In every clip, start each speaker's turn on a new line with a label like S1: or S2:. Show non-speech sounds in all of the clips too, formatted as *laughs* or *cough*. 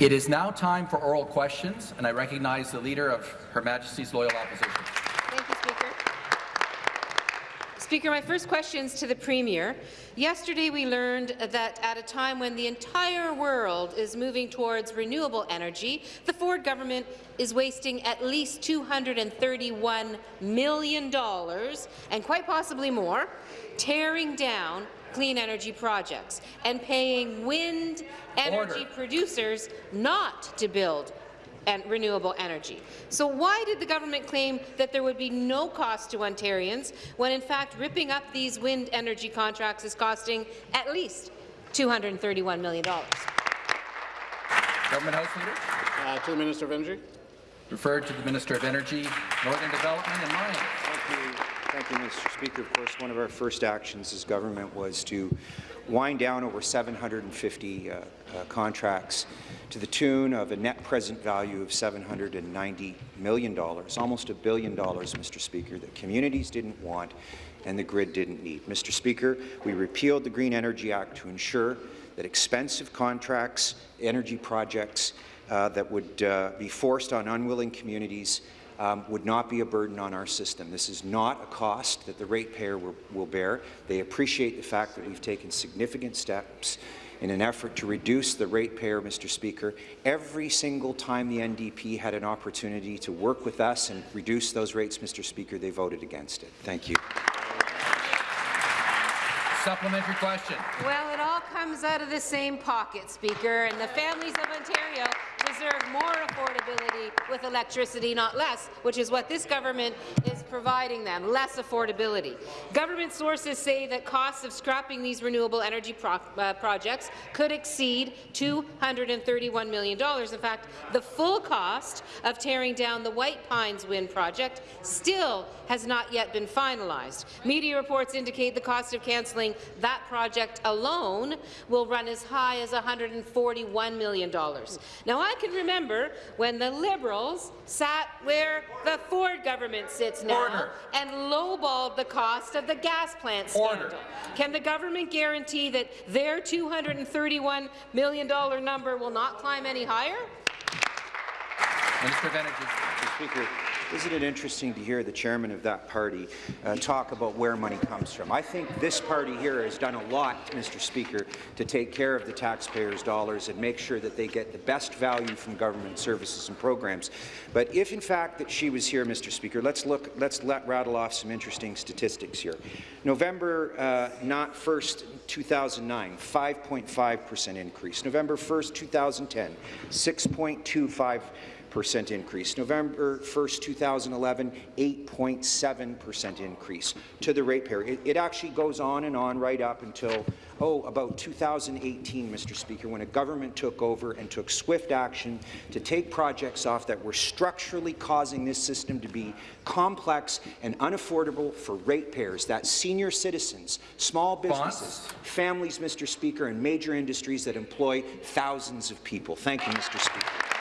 S1: It is now time for oral questions, and I recognize the Leader of Her Majesty's Loyal Opposition.
S2: Thank you, Speaker. Speaker, my first question is to the Premier. Yesterday we learned that at a time when the entire world is moving towards renewable energy, the Ford government is wasting at least $231 million, and quite possibly more, tearing down clean energy projects and paying wind energy Order. producers not to build and renewable energy. So why did the government claim that there would be no cost to Ontarians when in fact ripping up these wind energy contracts is costing at least $231 million?
S1: Government House Leader.
S3: Uh, to the Minister of Energy.
S1: Referred to the Minister of Energy, Northern Development and Mines.
S4: Thank you. Mr. Speaker. Of course, one of our first actions as government was to wind down over 750 uh, uh, contracts to the tune of a net present value of $790 million, almost a billion dollars, Mr. Speaker, that communities didn't want and the grid didn't need. Mr. Speaker, we repealed the Green Energy Act to ensure that expensive contracts, energy projects uh, that would uh, be forced on unwilling communities um, would not be a burden on our system. This is not a cost that the ratepayer will, will bear. They appreciate the fact that we've taken significant steps in an effort to reduce the ratepayer, Mr. Speaker. Every single time the NDP had an opportunity to work with us and reduce those rates, Mr. Speaker, they voted against it. Thank you.
S1: Supplementary question.
S2: Well, it all comes out of the same pocket, Speaker, and the families of Ontario deserve more affordability with electricity, not less, which is what this government is providing them, less affordability. Government sources say that costs of scrapping these renewable energy pro uh, projects could exceed $231 million. In fact, the full cost of tearing down the White Pines Wind project still has not yet been finalized. Media reports indicate the cost of cancelling that project alone will run as high as $141 million. Now, I can remember when the Liberals sat where the Ford government sits now
S1: Order.
S2: and lowballed the cost of the gas plant scandal.
S1: Order.
S2: Can the government guarantee that their $231 million number will not climb any higher?
S1: Minister of Energy.
S4: Mr. Speaker, isn't it interesting to hear the chairman of that party uh, talk about where money comes from? I think this party here has done a lot, Mr. Speaker, to take care of the taxpayers' dollars and make sure that they get the best value from government services and programs. But if, in fact, that she was here, Mr. Speaker, let's look. Let's let rattle off some interesting statistics here. November uh, not 1st, 2009, 5.5 percent increase. November 1st, 2010, 6.25 percent increase. November 1st, 2011, 8.7 percent increase to the ratepayer. It, it actually goes on and on right up until oh, about 2018, Mr. Speaker, when a government took over and took swift action to take projects off that were structurally causing this system to be complex and unaffordable for ratepayers, that senior citizens, small businesses, families, Mr. Speaker, and major industries that employ thousands of people. Thank you, Mr. Speaker.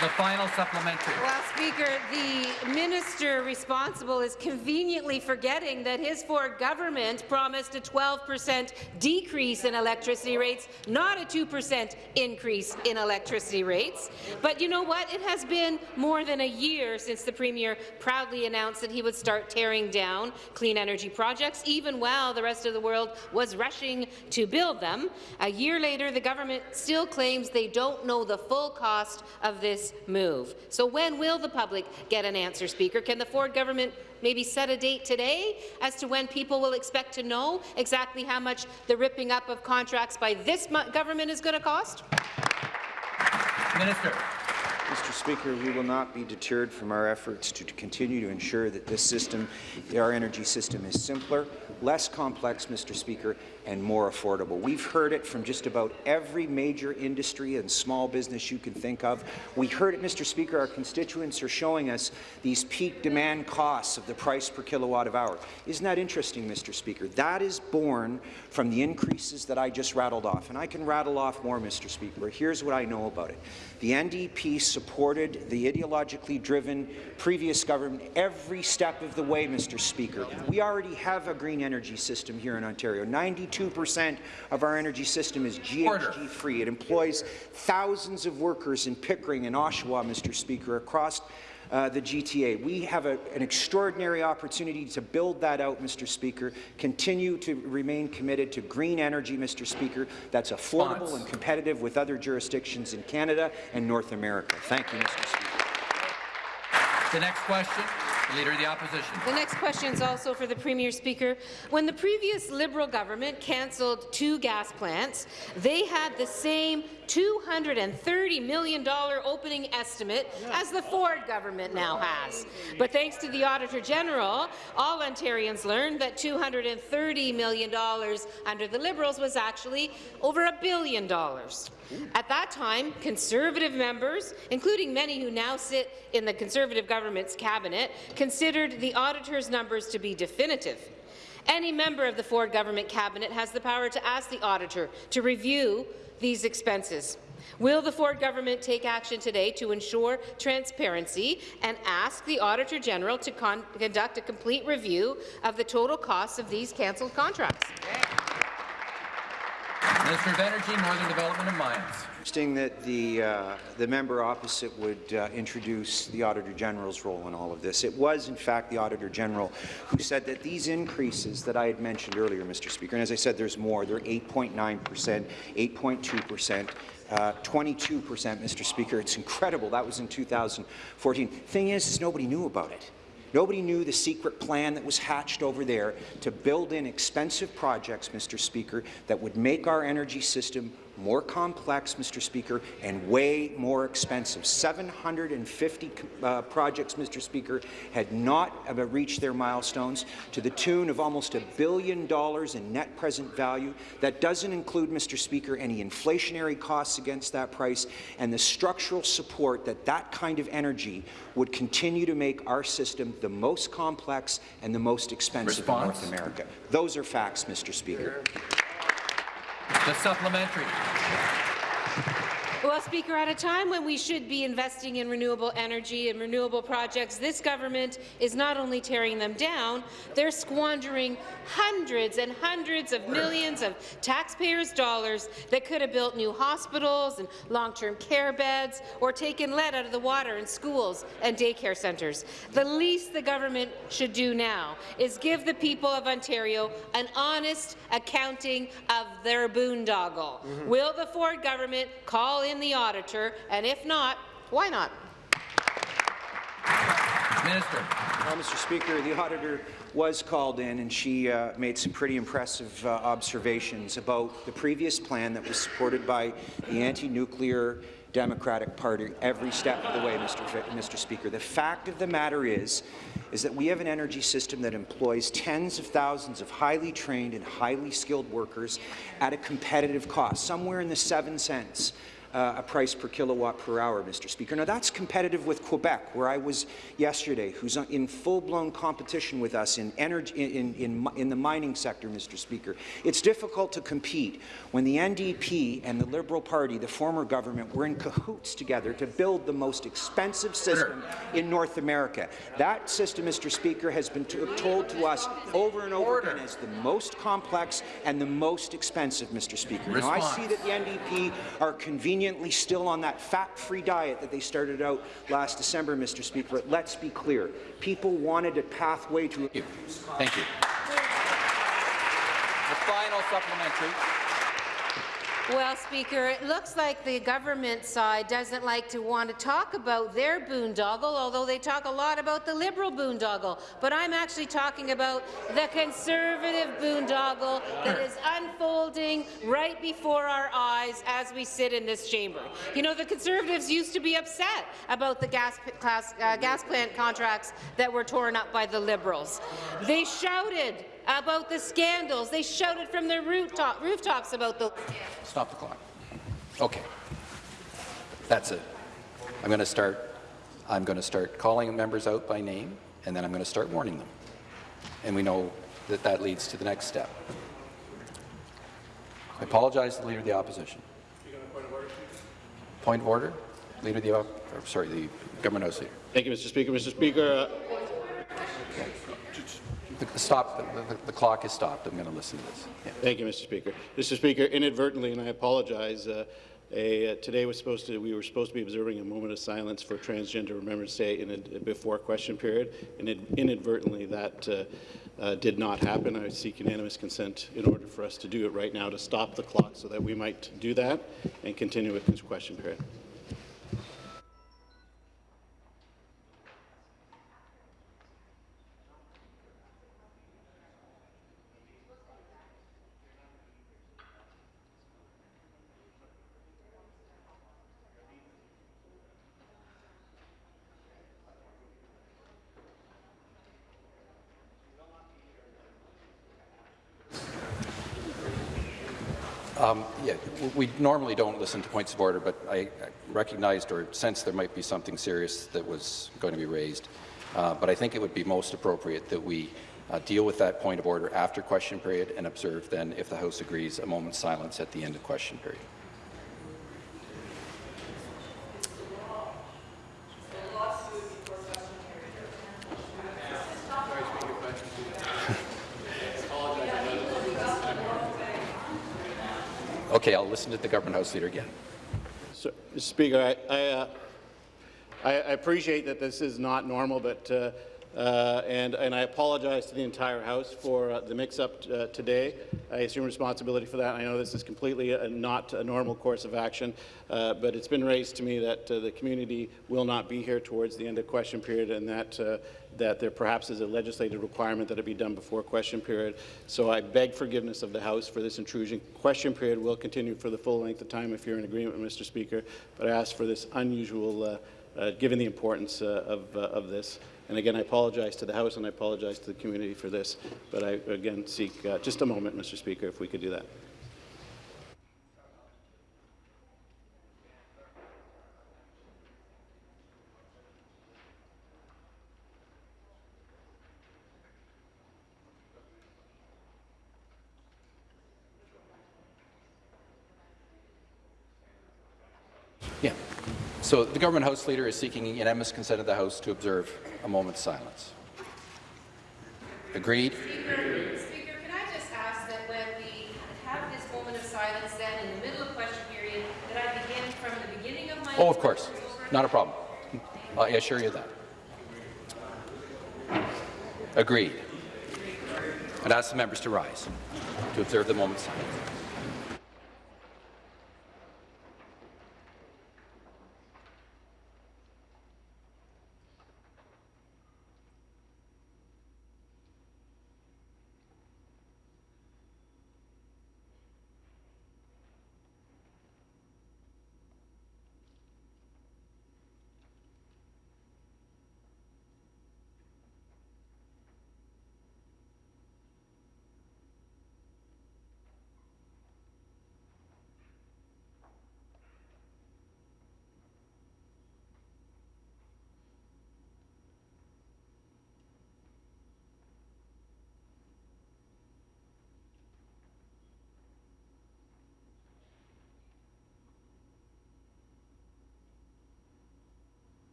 S1: The final supplementary.
S2: Well, Speaker, the minister responsible is conveniently forgetting that his Ford government promised a 12 percent decrease in electricity rates, not a 2 percent increase in electricity rates. But you know what? It has been more than a year since the Premier proudly announced that he would start tearing down clean energy projects, even while the rest of the world was rushing to build them. A year later, the government still claims they don't know the full cost of this move. So when will the public get an answer, Speaker? Can the Ford government maybe set a date today as to when people will expect to know exactly how much the ripping up of contracts by this government is going to cost?
S1: Minister.
S4: Mr. Speaker, we will not be deterred from our efforts to continue to ensure that this system, our energy system, is simpler, less complex, Mr. Speaker, and more affordable. We've heard it from just about every major industry and small business you can think of. We heard it, Mr. Speaker, our constituents are showing us these peak demand costs of the price per kilowatt of hour. Isn't that interesting, Mr. Speaker? That is born from the increases that I just rattled off, and I can rattle off more, Mr. Speaker. Here's what I know about it. The NDP supported the ideologically driven previous government every step of the way, Mr. Speaker. We already have a green energy system here in Ontario. 92% of our energy system is GHG-free. It employs thousands of workers in Pickering and Oshawa, Mr. Speaker, across uh, the GTA. We have a, an extraordinary opportunity to build that out, Mr. Speaker, continue to remain committed to green energy, Mr. Speaker, that's affordable
S1: Response.
S4: and competitive with other jurisdictions in Canada and North America. Thank you, Mr. Speaker.
S1: The next question, Leader of the Opposition.
S2: The next question is also for the Premier Speaker. When the previous Liberal government cancelled two gas plants, they had the same $230 million opening estimate as the Ford government now has. But thanks to the Auditor General, all Ontarians learned that $230 million under the Liberals was actually over a billion dollars. At that time, Conservative members, including many who now sit in the Conservative government's cabinet, considered the auditor's numbers to be definitive. Any member of the Ford government cabinet has the power to ask the auditor to review these expenses. Will the Ford government take action today to ensure transparency and ask the Auditor General to con conduct a complete review of the total costs of these cancelled contracts?
S1: Minister of Energy, Northern Development and Mines.
S4: Interesting that the, uh, the member opposite would uh, introduce the Auditor General's role in all of this. It was, in fact, the Auditor General who said that these increases that I had mentioned earlier, Mr. Speaker, and as I said, there's more. They're 8.9 percent, 8.2 percent, uh, 22 percent, Mr. Speaker. It's incredible. That was in 2014. Thing is, is nobody knew about it. Nobody knew the secret plan that was hatched over there to build in expensive projects, Mr. Speaker, that would make our energy system more complex, Mr. Speaker, and way more expensive. 750 uh, projects, Mr. Speaker, had not uh, reached their milestones to the tune of almost a billion dollars in net present value. That doesn't include, Mr. Speaker, any inflationary costs against that price and the structural support that that kind of energy would continue to make our system the most complex and the most expensive
S1: Response.
S4: in North America. Those are facts, Mr. Speaker.
S1: The supplementary.
S2: Well, Speaker, at a time when we should be investing in renewable energy and renewable projects, this government is not only tearing them down, they're squandering hundreds and hundreds of millions of taxpayers' dollars that could have built new hospitals and long-term care beds or taken lead out of the water in schools and daycare centres. The least the government should do now is give the people of Ontario an honest accounting of their boondoggle. Mm-hmm. Will the Ford government call in the auditor, and if not, why not?
S1: Minister.
S4: Well, Mr. Speaker, the auditor was called in and she uh, made some pretty impressive uh, observations about the previous plan that was supported by the anti-nuclear Democratic Party every step of the way, Mr. Fi- Mr. Speaker. The fact of the matter is, is that we have an energy system that employs tens of thousands of highly trained and highly skilled workers at a competitive cost, somewhere in the seven cents uh, a price per kilowatt per hour, Mr. Speaker. Now, that's competitive with Quebec, where I was yesterday, who's in full-blown competition with us in, energy, in, in, in the mining sector, Mr. Speaker. It's difficult to compete when the NDP and the Liberal Party, the former government, were in cahoots together to build the most expensive system in North America. That system, Mr. Speaker, has been told to us over and over
S1: Order.
S4: again as the most complex and the most expensive, Mr. Speaker. Now, I see that the NDP are convenient still on that fat-free diet that they started out last December, Mr. Speaker. But let's be clear. People wanted a pathway to...
S1: Thank you. Thank you. The final supplementary.
S2: Well, Speaker, it looks like the government side doesn't like to want to talk about their boondoggle, although they talk a lot about the Liberal boondoggle. But I'm actually talking about the Conservative boondoggle that is unfolding right before our eyes as we sit in this chamber. You know, the Conservatives used to be upset about the gas, class, uh, gas plant contracts that were torn up by the Liberals. They shouted about the scandals. They shouted from their rooftop, rooftops about the
S1: Stop the clock. Okay. That's it. I'm going to start. I'm going to start calling members out by name, and then I'm going to start warning them. And we know that that leads to the next step. I apologize to the Leader of the Opposition. Point of order? Leader of the, or, sorry, the Government House Leader.
S3: Thank you, Mr. Speaker. Mr. Speaker, uh,
S1: The, stop, the, the, the clock is stopped. I'm going to listen to this. Yeah.
S3: Thank you, Mr. Speaker. Mr. Speaker, inadvertently, and I apologize, uh, a, uh, today was supposed to, we were supposed to be observing a moment of silence for Transgender Remembrance Day in a, before question period, and it, inadvertently that uh, uh, did not happen. I seek unanimous consent in order for us to do it right now to stop the clock so that we might do that and continue with this question period.
S1: Yeah, we normally don't listen to points of order, but I I recognized or sensed there might be something serious that was going to be raised. Uh, But I think it would be most appropriate that we uh, deal with that point of order after question period and observe then, if the House agrees, a moment's silence at the end of question period. Okay, I'll to the Government House Leader again.
S3: So, Mr. Speaker, I, I, uh, I, appreciate that this is not normal, but uh, uh, and, and I apologize to the entire House for uh, the mix-up uh, today. I assume responsibility for that. I know this is completely a, not a normal course of action, uh, but it's been raised to me that uh, the community will not be here towards the end of question period, and that uh, that there perhaps is a legislative requirement that it be done before question period. So I beg forgiveness of the House for this intrusion. Question period will continue for the full length of time if you're in agreement, Mr. Speaker, but I ask for this unusual, uh, uh, given the importance uh, of, uh, of this. And again, I apologize to the House and I apologize to the community for this, but I again seek uh, just a moment, Mr. Speaker, if we could do that.
S1: Yeah. So the Government House Leader is seeking unanimous consent of the House to observe a moment's silence. Agreed?
S2: Speaker, Speaker, can I just ask that when we have this moment of silence then in the middle of question period, that I begin from the beginning of my...
S1: Oh, of course. Not a problem. I assure you that. Agreed. I'd ask the members to rise to observe the moment's silence.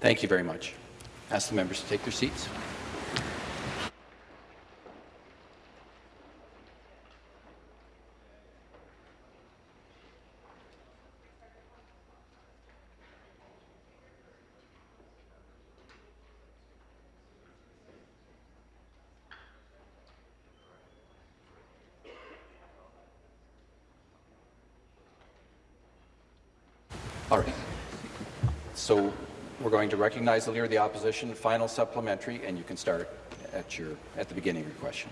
S1: Thank you very much. Ask the members to take their seats. All right. So we're going to recognize the Leader of the Opposition, final supplementary, and you can start at, your, at the beginning of your question.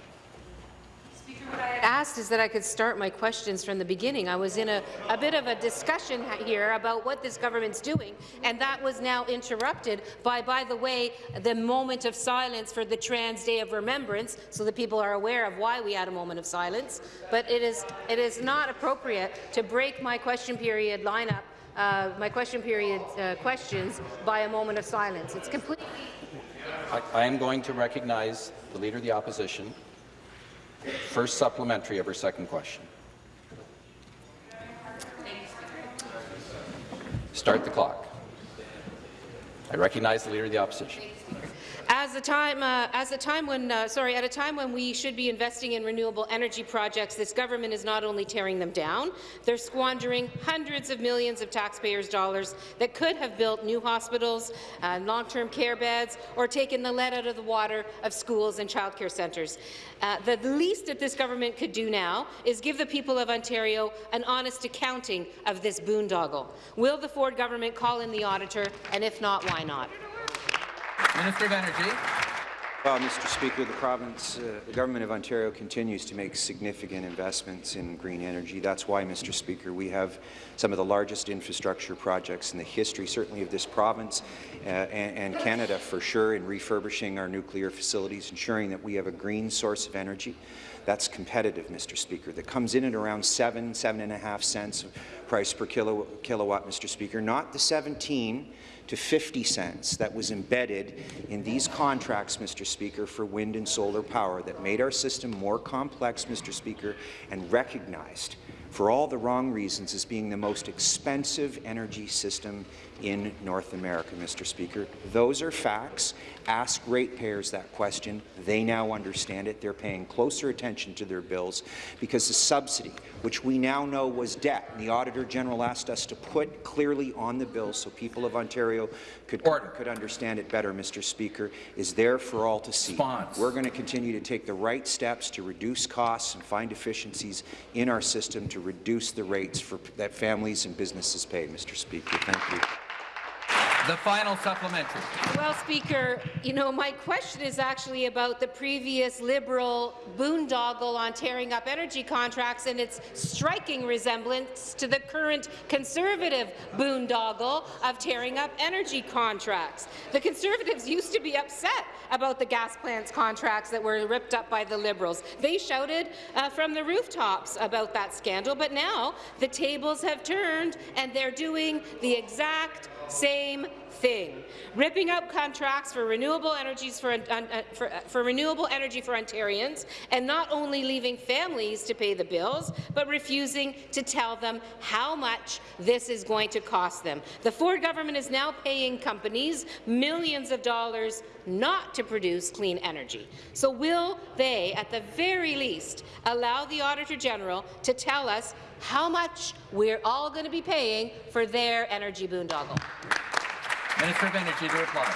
S2: Speaker, what I asked is that I could start my questions from the beginning. I was in a, a bit of a discussion here about what this government's doing, and that was now interrupted by, by the way, the moment of silence for the Trans Day of Remembrance, so that people are aware of why we had a moment of silence. But it is, it is not appropriate to break my question period lineup, uh, my question period uh, questions by a moment of silence. It's completely
S1: I, I am going to recognize the Leader of the Opposition. First supplementary of her second question. Start the clock. I recognize the Leader of the Opposition.
S2: As a time, uh, as a time when, uh, sorry, at a time when we should be investing in renewable energy projects, this government is not only tearing them down, they're squandering hundreds of millions of taxpayers' dollars that could have built new hospitals, uh, long-term care beds, or taken the lead out of the water of schools and childcare centres. Uh, the least that this government could do now is give the people of Ontario an honest accounting of this boondoggle. Will the Ford government call in the auditor, and if not, why not?
S5: Minister of Energy.
S4: Well, Mr. Speaker, the province, uh, the government of Ontario continues to make significant investments in green energy. That's why, Mr. Speaker, we have some of the largest infrastructure projects in the history, certainly of this province uh, and, and Canada for sure, in refurbishing our nuclear facilities, ensuring that we have a green source of energy that's competitive, Mr. Speaker, that comes in at around seven, seven and a half cents price per kilo, kilowatt, Mr. Speaker, not the 17 to 50 cents that was embedded in these contracts, Mr. Speaker, for wind and solar power that made our system more complex, Mr. Speaker, and recognized for all the wrong reasons as being the most expensive energy system in North America, Mr. Speaker. Those are facts. Ask ratepayers that question. They now understand it. They're paying closer attention to their bills because the subsidy, which we now know was debt, and the Auditor General asked us to put clearly on the bill so people of Ontario could, could understand it better, Mr. Speaker, is there for all to see.
S5: Response.
S4: We're going to continue to take the right steps to reduce costs and find efficiencies in our system to reduce the rates for, that families and businesses pay, Mr. Speaker. Thank you.
S5: The final supplementary.
S2: Well, Speaker, you know, my question is actually about the previous Liberal boondoggle on tearing up energy contracts and its striking resemblance to the current Conservative boondoggle of tearing up energy contracts. The Conservatives used to be upset about the gas plants contracts that were ripped up by the Liberals. They shouted uh, from the rooftops about that scandal, but now the tables have turned and they're doing the exact same thing, ripping up contracts for renewable energies for, uh, uh, for, uh, for, renewable energy for Ontarians, and not only leaving families to pay the bills, but refusing to tell them how much this is going to cost them. The Ford government is now paying companies millions of dollars not to produce clean energy. So will they, at the very least, allow the Auditor General to tell us how much we're all going to be paying for their energy boondoggle?
S5: Minister of Energy to reply.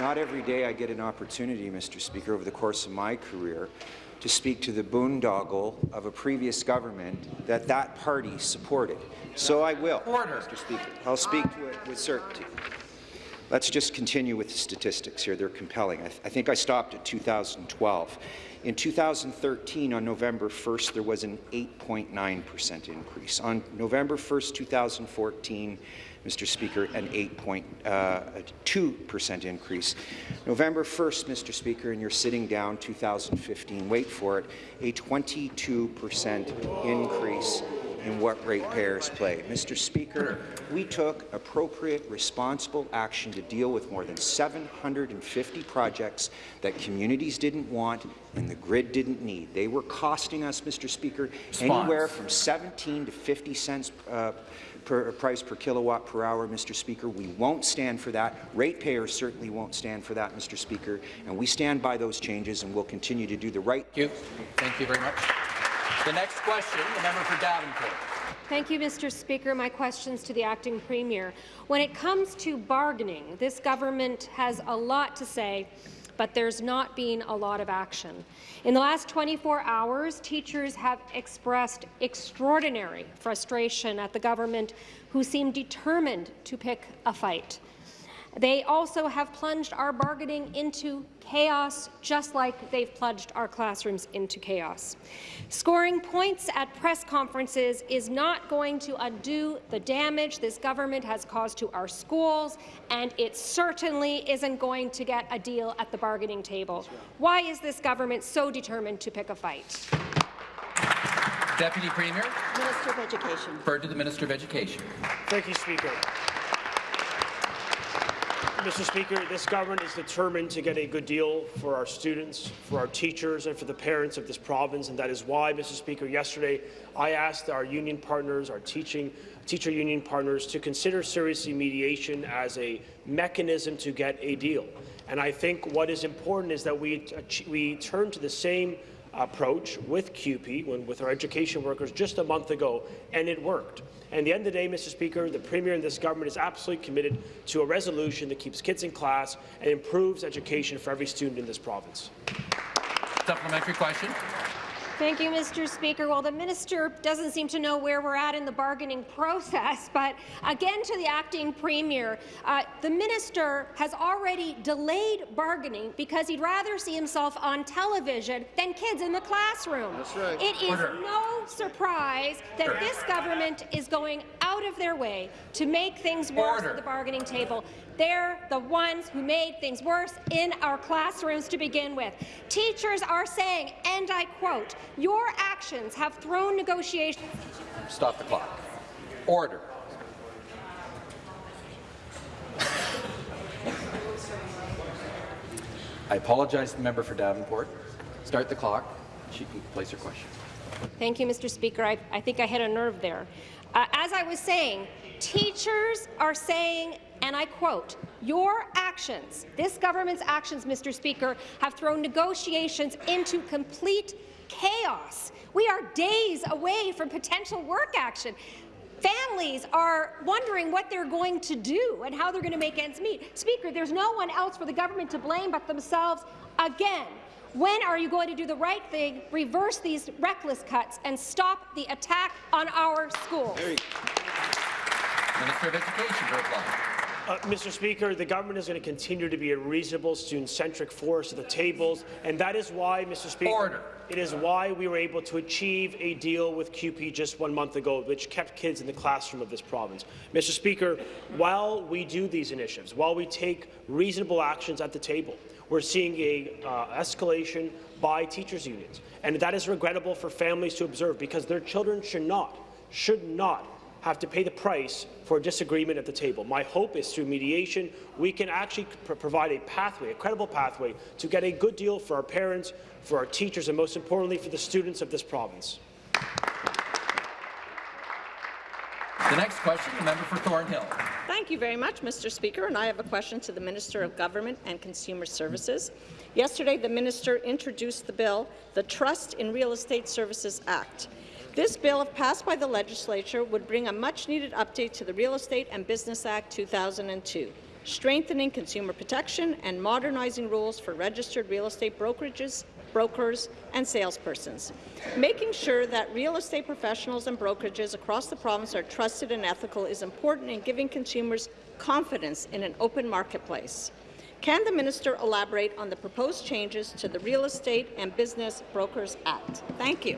S4: Not every day I get an opportunity, Mr. Speaker, over the course of my career to speak to the boondoggle of a previous government that that party supported. So I will,
S5: Order.
S4: Mr. Speaker. I'll speak to it with certainty. Let's just continue with the statistics here. They're compelling. I, th I think I stopped at 2012. In 2013, on November 1st, there was an 8.9% increase. On November 1st, 2014, Mr. Speaker, an 8.2% uh, increase. November 1st, Mr. Speaker, and you're sitting down 2015, wait for it, a 22% increase in what ratepayers pay. Mr. Speaker, we took appropriate, responsible action to deal with more than 750 projects that communities didn't want and the grid didn't need. They were costing us, Mr. Speaker,
S5: Response.
S4: anywhere from 17 to 50 cents uh, per price per kilowatt per hour, Mr. Speaker. We won't stand for that. Ratepayers certainly won't stand for that, Mr. Speaker. And we stand by those changes and we'll continue to do the right.
S1: Thank you. Thank you very much. The next question, the member for Davenport.
S6: Thank you, Mr. Speaker. My questions to the acting premier. When it comes to bargaining, this government has a lot to say, but there's not been a lot of action. In the last 24 hours, teachers have expressed extraordinary frustration at the government who seem determined to pick a fight. They also have plunged our bargaining into chaos, just like they've plunged our classrooms into chaos. Scoring points at press conferences is not going to undo the damage this government has caused to our schools, and it certainly isn't going to get a deal at the bargaining table. Why is this government so determined to pick a fight?
S5: Deputy Premier,
S7: Minister of Education.
S5: referred to the Minister of Education.
S8: Thank you, Speaker. Mr. Speaker, this government is determined to get a good deal for our students, for our teachers, and for the parents of this province, and that is why, Mr. Speaker, yesterday I asked our union partners, our teaching teacher union partners, to consider seriously mediation as a mechanism to get a deal. And I think what is important is that we, we turn to the same approach with CUPE, when, with our education workers just a month ago, and it worked. And at the end of the day, Mr. Speaker, the Premier and this government is absolutely committed to a resolution that keeps kids in class and improves education for every student in this province.
S5: Supplementary question.
S6: Thank you, Mr. Speaker. Well, the minister doesn't seem to know where we're at in the bargaining process, *laughs* but again to the acting premier, uh, the minister has already delayed bargaining because he'd rather see himself on television than kids in the classroom.
S3: That's right.
S6: It is
S5: Order.
S6: no surprise that
S5: Order.
S6: this government is going out of their way to make things worse
S5: Order.
S6: at the bargaining table. They're the ones who made things worse in our classrooms to begin with. Teachers are saying, and I quote, your actions have thrown negotiations
S1: Stop the clock. Order. I apologize to the member for Davenport. Start the clock. She can place her question.
S6: Thank you, Mr. Speaker. I, I think I hit a nerve there. As I was saying, teachers are saying, and I quote, your actions, this government's actions, Mr. Speaker, have thrown negotiations into complete chaos. We are days away from potential work action. Families are wondering what they're going to do and how they're going to make ends meet. Speaker, there's no one else for the government to blame but themselves again. When are you going to do the right thing, reverse these reckless cuts, and stop the attack on our schools?
S5: Minister of Education to reply.
S8: Uh, Mr. Speaker, the government is going to continue to be a reasonable, student-centric force at the tables, and that is why, Mr. Speaker,
S5: Order.
S8: it is why we were able to achieve a deal with CUPE just one month ago, which kept kids in the classroom of this province. Mr. Speaker, while we do these initiatives, while we take reasonable actions at the table, we're seeing a uh, escalation by teachers' unions, and that is regrettable for families to observe because their children should not, should not have to pay the price for disagreement at the table. My hope is through mediation, we can actually pr provide a pathway, a credible pathway, to get a good deal for our parents, for our teachers, and most importantly, for the students of this province.
S5: The next question, the member for Thornhill.
S7: Thank you very much, Mr. Speaker, and I have a question to the Minister of Government and Consumer Services. Yesterday, the minister introduced the bill, the Trust in Real Estate Services Act. This bill, if passed by the legislature, would bring a much-needed update to the Real Estate and Business Act 2002, strengthening consumer protection and modernizing rules for registered real estate brokerages, brokers, and salespersons, making sure that real estate professionals and brokerages across the province are trusted and ethical is important in giving consumers confidence in an open marketplace. Can the minister elaborate on the proposed changes to the Real Estate and Business Brokers Act? Thank you.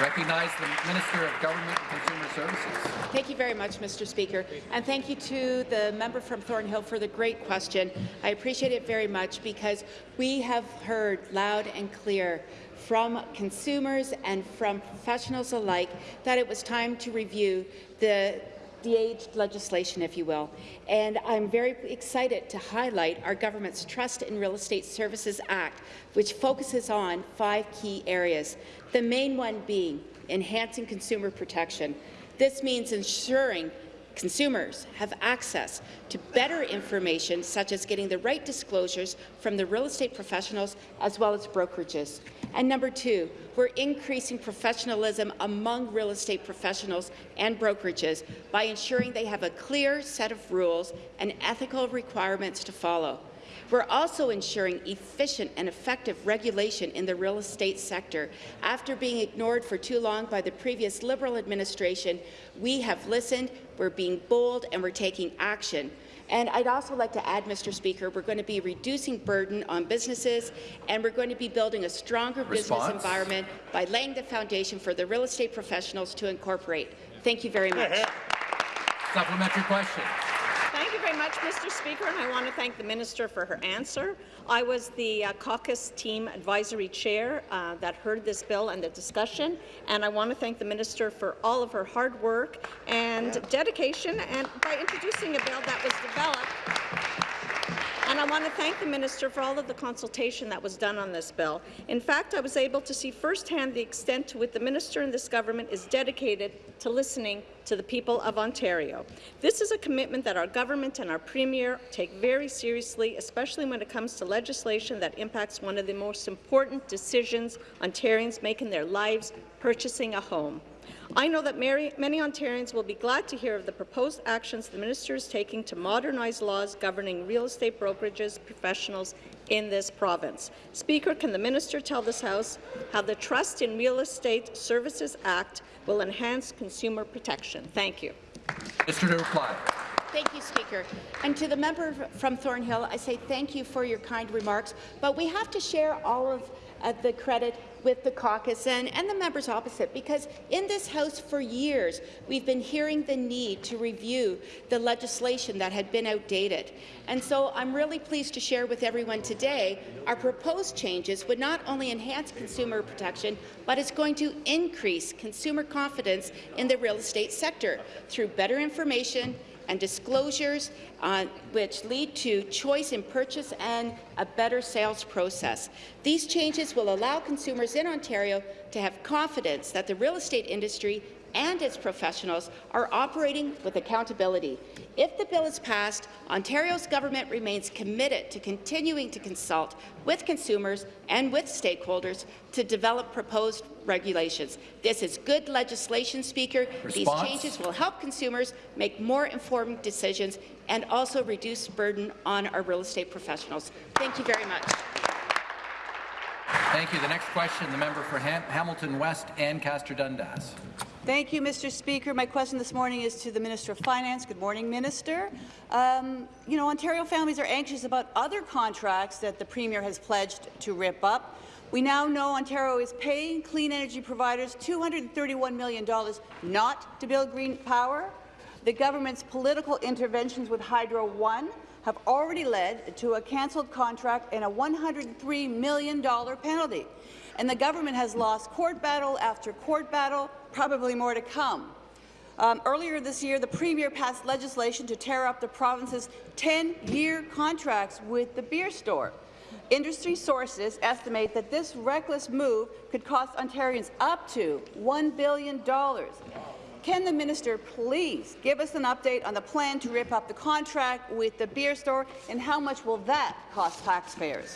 S5: Recognize the Minister of Government and Consumer Services.
S9: Thank you very much, Mr. Speaker, and thank you to the member from Thornhill for the great question. I appreciate it very much because we have heard loud and clear from consumers and from professionals alike that it was time to review the de-aged legislation, if you will. And I'm very excited to highlight our government's Trust in Real Estate Services Act, which focuses on five key areas, the main one being enhancing consumer protection. This means ensuring consumers have access to better information, such as getting the right disclosures from the real estate professionals as well as brokerages. And number two, we're increasing professionalism among real estate professionals and brokerages by ensuring they have a clear set of rules and ethical requirements to follow. We're also ensuring efficient and effective regulation in the real estate sector. After being ignored for too long by the previous Liberal administration, we have listened, we're being bold, and we're taking action. And I'd also like to add, Mr. Speaker, we're going to be reducing burden on businesses, and we're going to be building a stronger
S5: Response?
S9: business environment by laying the foundation for the real estate professionals to incorporate. Thank you very much.
S5: Supplementary question.
S7: Thank you very much, Mr. Speaker, and I want to thank the minister for her answer. I was the uh, caucus team advisory chair uh, that heard this bill and the discussion, and I want to thank the minister for all of her hard work and dedication and by introducing a bill that was developed and I want to thank the minister for all of the consultation that was done on this bill. In fact, I was able to see firsthand the extent to which the minister and this government is dedicated to listening to the people of Ontario. This is a commitment that our government and our premier take very seriously, especially when it comes to legislation that impacts one of the most important decisions Ontarians make in their lives, purchasing a home. I know that many, many Ontarians will be glad to hear of the proposed actions the minister is taking to modernize laws governing real estate brokerages professionals in this province. Speaker, can the minister tell this House how the Trust in Real Estate Services Act will enhance consumer protection? Thank you.
S5: Mr. to reply.
S9: Thank you, Speaker. And to the member from Thornhill, I say thank you for your kind remarks, but we have to share all of uh, the credit with the caucus and, and the members opposite, because in this House for years, we've been hearing the need to review the legislation that had been outdated. And so I'm really pleased to share with everyone today our proposed changes would not only enhance consumer protection, but it's going to increase consumer confidence in the real estate sector through better information, and disclosures uh, which lead to choice in purchase and a better sales process. These changes will allow consumers in Ontario to have confidence that the real estate industry and its professionals are operating with accountability. If the bill is passed, Ontario's government remains committed to continuing to consult with consumers and with stakeholders to develop proposed regulations. This is good legislation, Speaker.
S5: Response?
S9: These changes will help consumers make more informed decisions and also reduce burden on our real estate professionals. Thank you very much.
S5: Thank you. The next question, the member for Ham Hamilton West Ancaster Dundas.
S10: Thank you, Mr. Speaker. My question this morning is to the Minister of Finance. Good morning, Minister. Um, you know, Ontario families are anxious about other contracts that the Premier has pledged to rip up. We now know Ontario is paying clean energy providers $231 million not to build green power. The government's political interventions with Hydro One have already led to a cancelled contract and a $103 million penalty. And the government has lost court battle after court battle, probably more to come. Um, earlier this year, the Premier passed legislation to tear up the province's 10-year contracts with the beer store. Industry sources estimate that this reckless move could cost Ontarians up to $1 billion. Can the minister please give us an update on the plan to rip up the contract with the beer store, and how much will that cost taxpayers?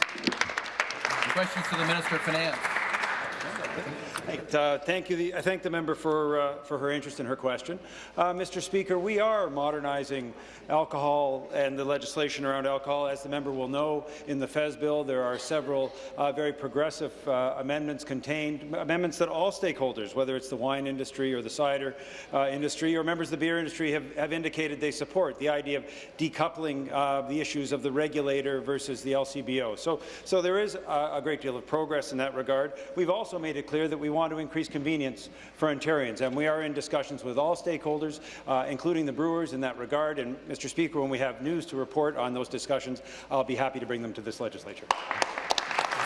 S5: Questions to the Minister of Finance.
S11: Uh, thank you. The, I thank the member for uh, for her interest in her question, uh, Mr. Speaker. We are modernizing alcohol and the legislation around alcohol. As the member will know, in the Fez bill, there are several uh, very progressive uh, amendments contained, amendments that all stakeholders, whether it's the wine industry or the cider uh, industry or members of the beer industry, have, have indicated they support the idea of decoupling the issues of the regulator versus the LCBO. So, so there is a, a great deal of progress in that regard. We've also made it clear that we want to increase convenience for Ontarians, and we are in discussions with all stakeholders, uh, including the brewers in that regard. And, Mr. Speaker, when we have news to report on those discussions, I'll be happy to bring them to this legislature.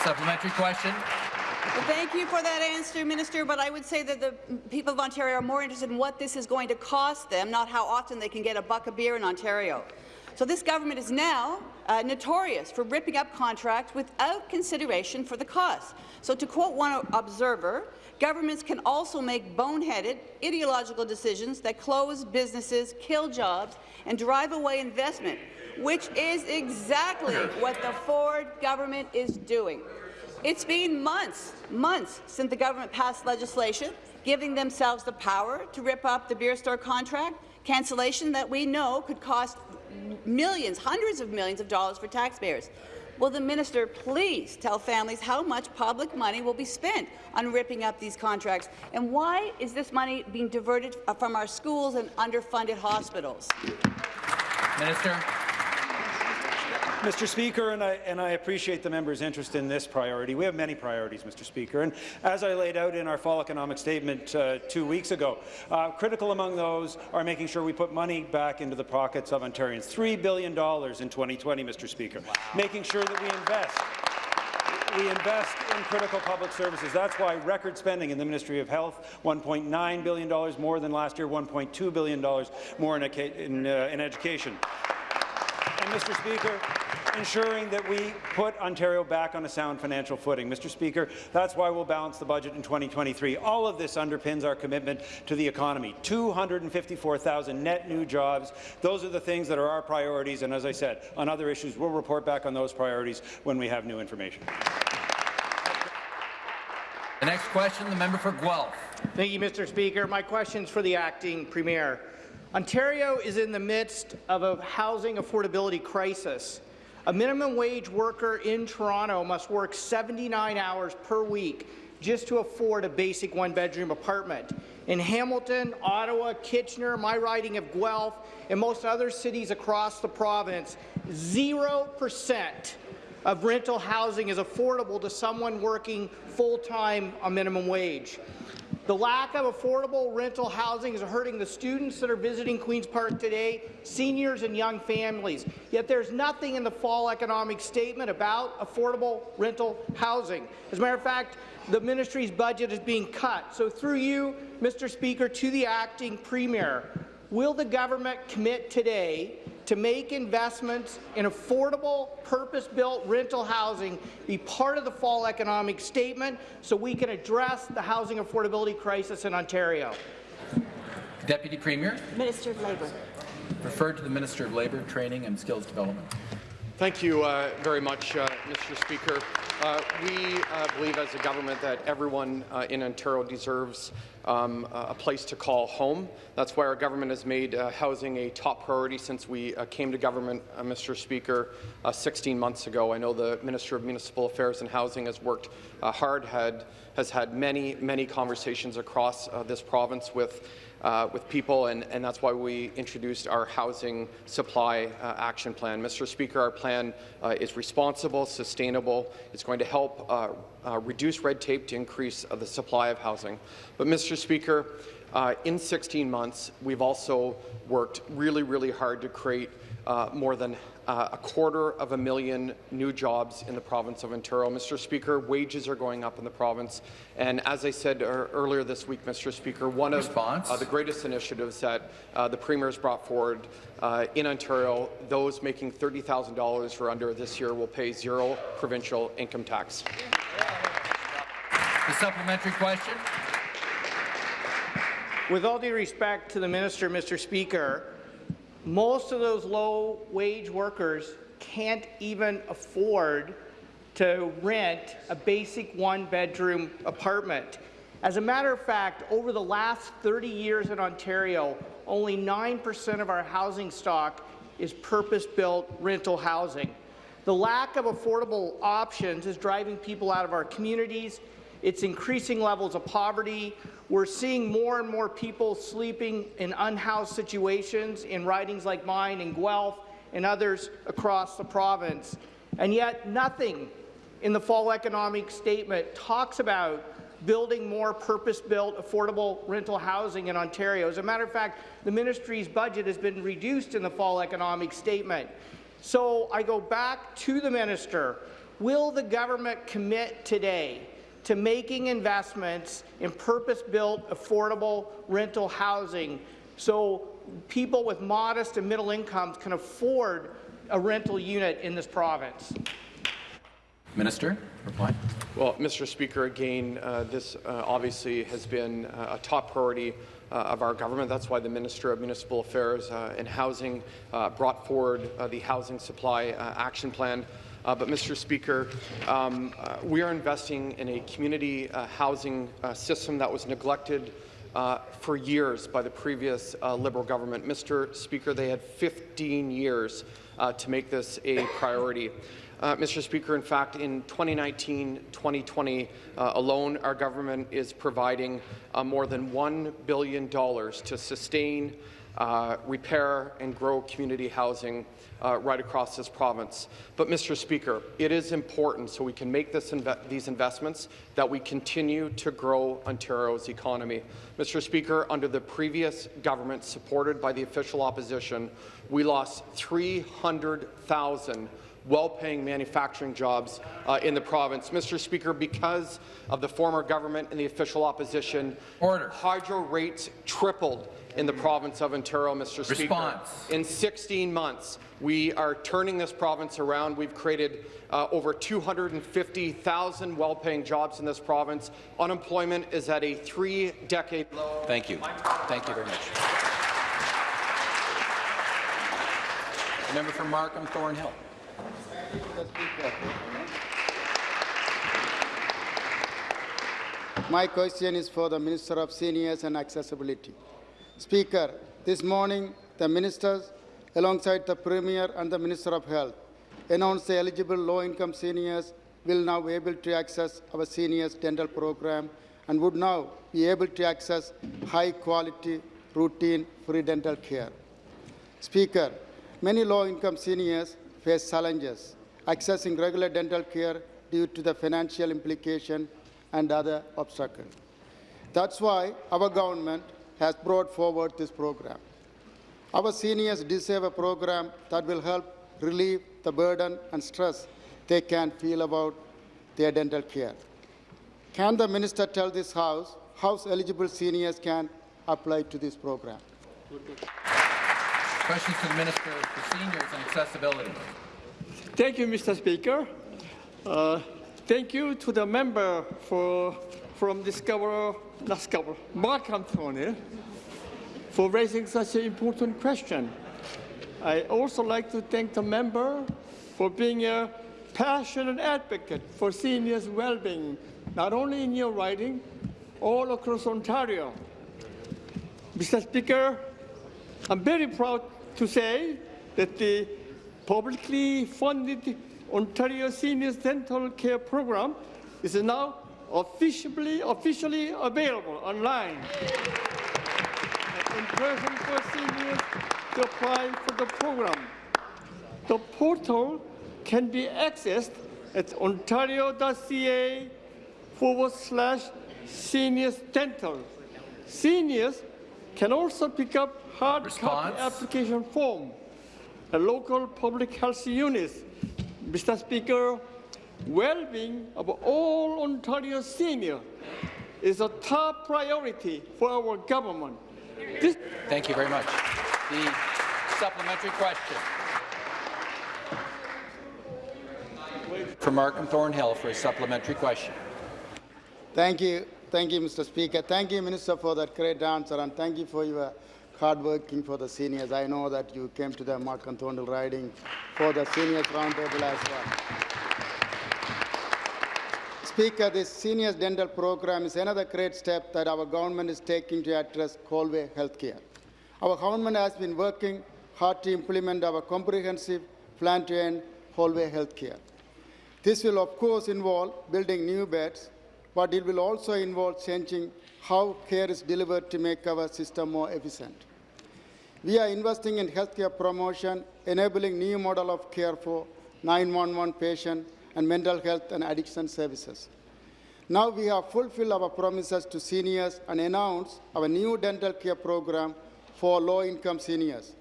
S5: Supplementary question.
S10: Well, thank you for that answer, Minister, but I would say that the people of Ontario are more interested in what this is going to cost them, not how often they can get a buck of beer in Ontario. So this government is now uh, notorious for ripping up contracts without consideration for the cost. So to quote one observer, governments can also make boneheaded, ideological decisions that close businesses, kill jobs, and drive away investment, which is exactly what the Ford government is doing. It's been months, months since the government passed legislation giving themselves the power to rip up the beer store contract, cancellation that we know could cost millions, hundreds of millions of dollars for taxpayers. Will the minister please tell families how much public money will be spent on ripping up these contracts? And why is this money being diverted from our schools and underfunded hospitals?
S5: Minister.
S11: Mr. Speaker, and I, and I appreciate the member's interest in this priority. We have many priorities, Mr. Speaker, and as I laid out in our fall economic statement uh, two weeks ago, uh, critical among those are making sure we put money back into the pockets of Ontarians. $3 billion in 2020, Mr. Speaker. Wow. Making sure that we invest we invest in critical public services. That's why record spending in the Ministry of Health, $1.9 billion more than last year, $1.2 billion more in, in, uh, in education. And, Mr. Speaker, ensuring that we put Ontario back on a sound financial footing. Mr. Speaker, that's why we'll balance the budget in 2023. All of this underpins our commitment to the economy. 254,000 net new jobs. Those are the things that are our priorities, and as I said, on other issues, we'll report back on those priorities when we have new information.
S5: The next question, the member for Guelph.
S12: Thank you, Mr. Speaker. My question is for the acting premier. Ontario is in the midst of a housing affordability crisis. A minimum wage worker in Toronto must work 79 hours per week just to afford a basic one-bedroom apartment. In Hamilton, Ottawa, Kitchener, my riding of Guelph, and most other cities across the province, 0% of rental housing is affordable to someone working full-time on minimum wage. The lack of affordable rental housing is hurting the students that are visiting Queen's Park today, seniors and young families. Yet there's nothing in the fall economic statement about affordable rental housing. As a matter of fact, the ministry's budget is being cut. So through you, Mr. Speaker, to the acting premier, will the government commit today to make investments in affordable, purpose-built rental housing be part of the fall economic statement so we can address the housing affordability crisis in Ontario.
S5: Deputy Premier.
S13: Minister of Labour.
S5: Referred to the Minister of Labour, Training and Skills Development.
S14: Thank you uh, very much, uh, Mr. Speaker. Uh, we uh, believe as a government that everyone uh, in Ontario deserves um, a place to call home. That's why our government has made uh, housing a top priority since we came to government, Mr. Speaker, 16 months ago. I know the Minister of Municipal Affairs and Housing has worked hard, had, has had many, many conversations across this province with uh, with people, and, and, that's why we introduced our housing supply uh, action plan. Mr. Speaker, our plan uh, is responsible, sustainable. It's going to help uh, uh, reduce red tape to increase uh, the supply of housing. But, Mr. Speaker, in 16 months, we've also worked really, really hard to create more than uh, a quarter of a million new jobs in the province of Ontario. Mr. Speaker, wages are going up in the province. And as I said er earlier this week, Mr. Speaker, one of uh, the greatest initiatives that uh, the Premier has brought forward uh, in Ontario, those making $30,000 or under this year will pay zero provincial income tax.
S5: The supplementary question.
S12: With all due respect to the minister, Mr. Speaker, most of those low-wage workers can't even afford to rent a basic one-bedroom apartment. As a matter of fact, over the last 30 years in Ontario, only 9% of our housing stock is purpose-built rental housing. The lack of affordable options is driving people out of our communities. It's increasing levels of poverty. We're seeing more and more people sleeping in unhoused situations in ridings like mine in Guelph and others across the province. And yet nothing in the fall economic statement talks about building more purpose-built, affordable rental housing in Ontario. As a matter of fact, the ministry's budget has been reduced in the fall economic statement. So I go back to the minister. Will the government commit today to making investments in purpose-built, affordable rental housing so people with modest and middle incomes can afford a rental unit in this province.
S5: Minister, reply.
S14: Well, Mr. Speaker, again, uh, this uh, obviously has been uh, a top priority uh, of our government. That's why the Minister of Municipal Affairs uh, and Housing uh, brought forward the Housing Supply Action Plan uh, but, Mr. Speaker, um, uh, we are investing in a community uh, housing uh, system that was neglected uh, for years by the previous uh, Liberal government. Mr. Speaker, they had 15 years to make this a priority. Mr. Speaker, in fact, in 2019-2020 alone, our government is providing more than $1 billion to sustain uh, repair and grow community housing uh, right across this province. But, Mr. Speaker, it is important so we can make this inve these investments that we continue to grow Ontario's economy. Mr. Speaker, under the previous government supported by the official opposition, we lost 300,000 well-paying manufacturing jobs uh, in the province. Mr. Speaker, because of the former government and the official opposition,
S15: Order.
S14: hydro rates tripled in the province of Ontario, Mr. Speaker.
S15: Response.
S14: In 16 months, we are turning this province around. We've created uh, over 250,000 well-paying jobs in this province. Unemployment is at a three-decade low.
S1: Thank you. Thank you very much. The member for Markham Thornhill.
S13: My question is for the Minister of Seniors and Accessibility. Speaker, this morning the ministers, alongside the Premier and the Minister of Health, announced the eligible low-income seniors will now be able to access our seniors dental program and would now be able to access high-quality, routine, free dental care. Speaker, many low-income seniors face challenges accessing regular dental care due to the financial implication and other obstacles. That's why our government has brought forward this program. Our seniors deserve a program that will help relieve the burden and stress they can feel about their dental care. Can the minister tell this House how eligible seniors can apply to this program?
S15: Questions to the Minister for Seniors and Accessibility.
S5: Thank you, Mr. Speaker. Uh, thank you to the member for, from Discover, Discover, Markham Thornhill, for raising such an important question. I also like to thank the member for being a passionate advocate for seniors' well-being, not only in your riding, all across Ontario. Mr. Speaker, I'm very proud to say that the publicly funded Ontario Seniors Dental Care Program is now officially, officially available online in person for seniors to apply for the program. The portal can be accessed at ontario.ca forward slash seniors dental. Seniors can also pick up hard
S15: Response.
S5: copy application form at local public health units. Mr. Speaker, well-being of all Ontario seniors is a top priority for our government. This
S1: Thank you very much. The supplementary question. For Markham Thornhill for a supplementary question.
S13: Thank you. Thank you, Mr. Speaker. Thank you, Minister, for that great answer, and thank you for your hard working for the seniors. I know that you came to the Markham Thornhill riding for the seniors roundtable as well. Speaker, this seniors dental program is another great step that our government is taking to address hallway healthcare. Our government has been working hard to implement our comprehensive plan to end hallway healthcare. This will, of course, involve building new beds, but it will also involve changing how care is delivered to make our system more efficient. We are investing in healthcare promotion, enabling new model of care for 911 patient and mental health and addiction services. Now we have fulfilled our promises to seniors and announced our new dental care program for low-income seniors.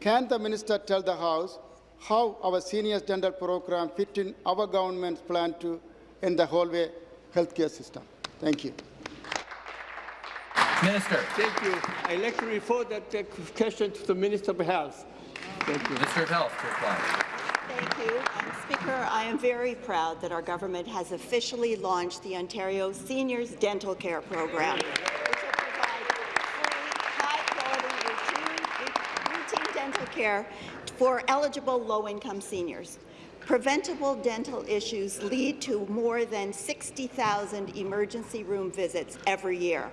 S13: Can the minister tell the House how our seniors dental program fit in our government's plan to end the hallway healthcare system? Thank you.
S15: Minister.
S5: Thank you. I'd like to refer that uh, question to the Minister of Health. Thank you.
S15: Minister of Health to reply.
S16: Speaker, I am very proud that our government has officially launched the Ontario Seniors Dental Care Program, which will provide free, high-quality, routine dental care for eligible low-income seniors. Preventable dental issues lead to more than 60,000 emergency room visits every year.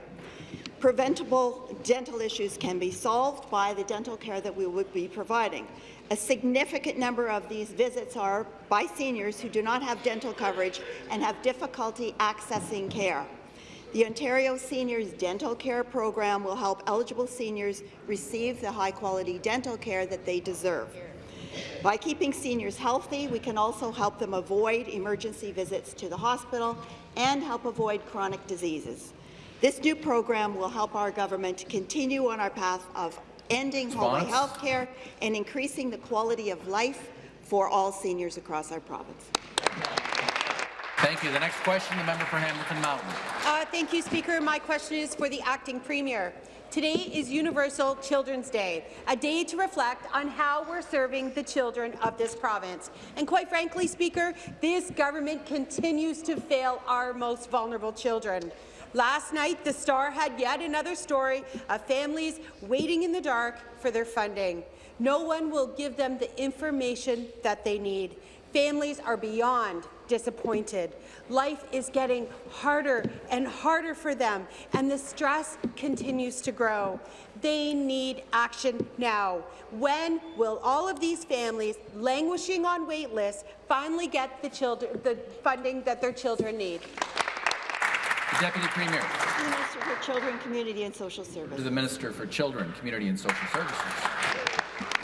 S16: Preventable dental issues can be solved by the dental care that we would be providing. A significant number of these visits are by seniors who do not have dental coverage and have difficulty accessing care. The Ontario Seniors Dental Care Program will help eligible seniors receive the high-quality dental care that they deserve. By keeping seniors healthy, we can also help them avoid emergency visits to the hospital and help avoid chronic diseases. This new program will help our government continue on our path of ending hallway health care and increasing the quality of life for all seniors across our province.
S5: Thank you. The next question, the member for Hamilton Mountain.
S17: Uh, thank you, Speaker. My question is for the acting premier. Today is Universal Children's Day, a day to reflect on how we're serving the children of this province. And quite frankly, Speaker, this government continues to fail our most vulnerable children. Last night, the Star had yet another story of families waiting in the dark for their funding. No one will give them the information that they need. Families are beyond disappointed. Life is getting harder and harder for them, and the stress continues to grow. They need action now. When will all of these families languishing on wait lists finally get the, children, the funding that their children need?
S5: The Deputy Premier.
S16: Minister for Children, Community and Social Services.
S5: To the Minister for Children, Community and Social Services.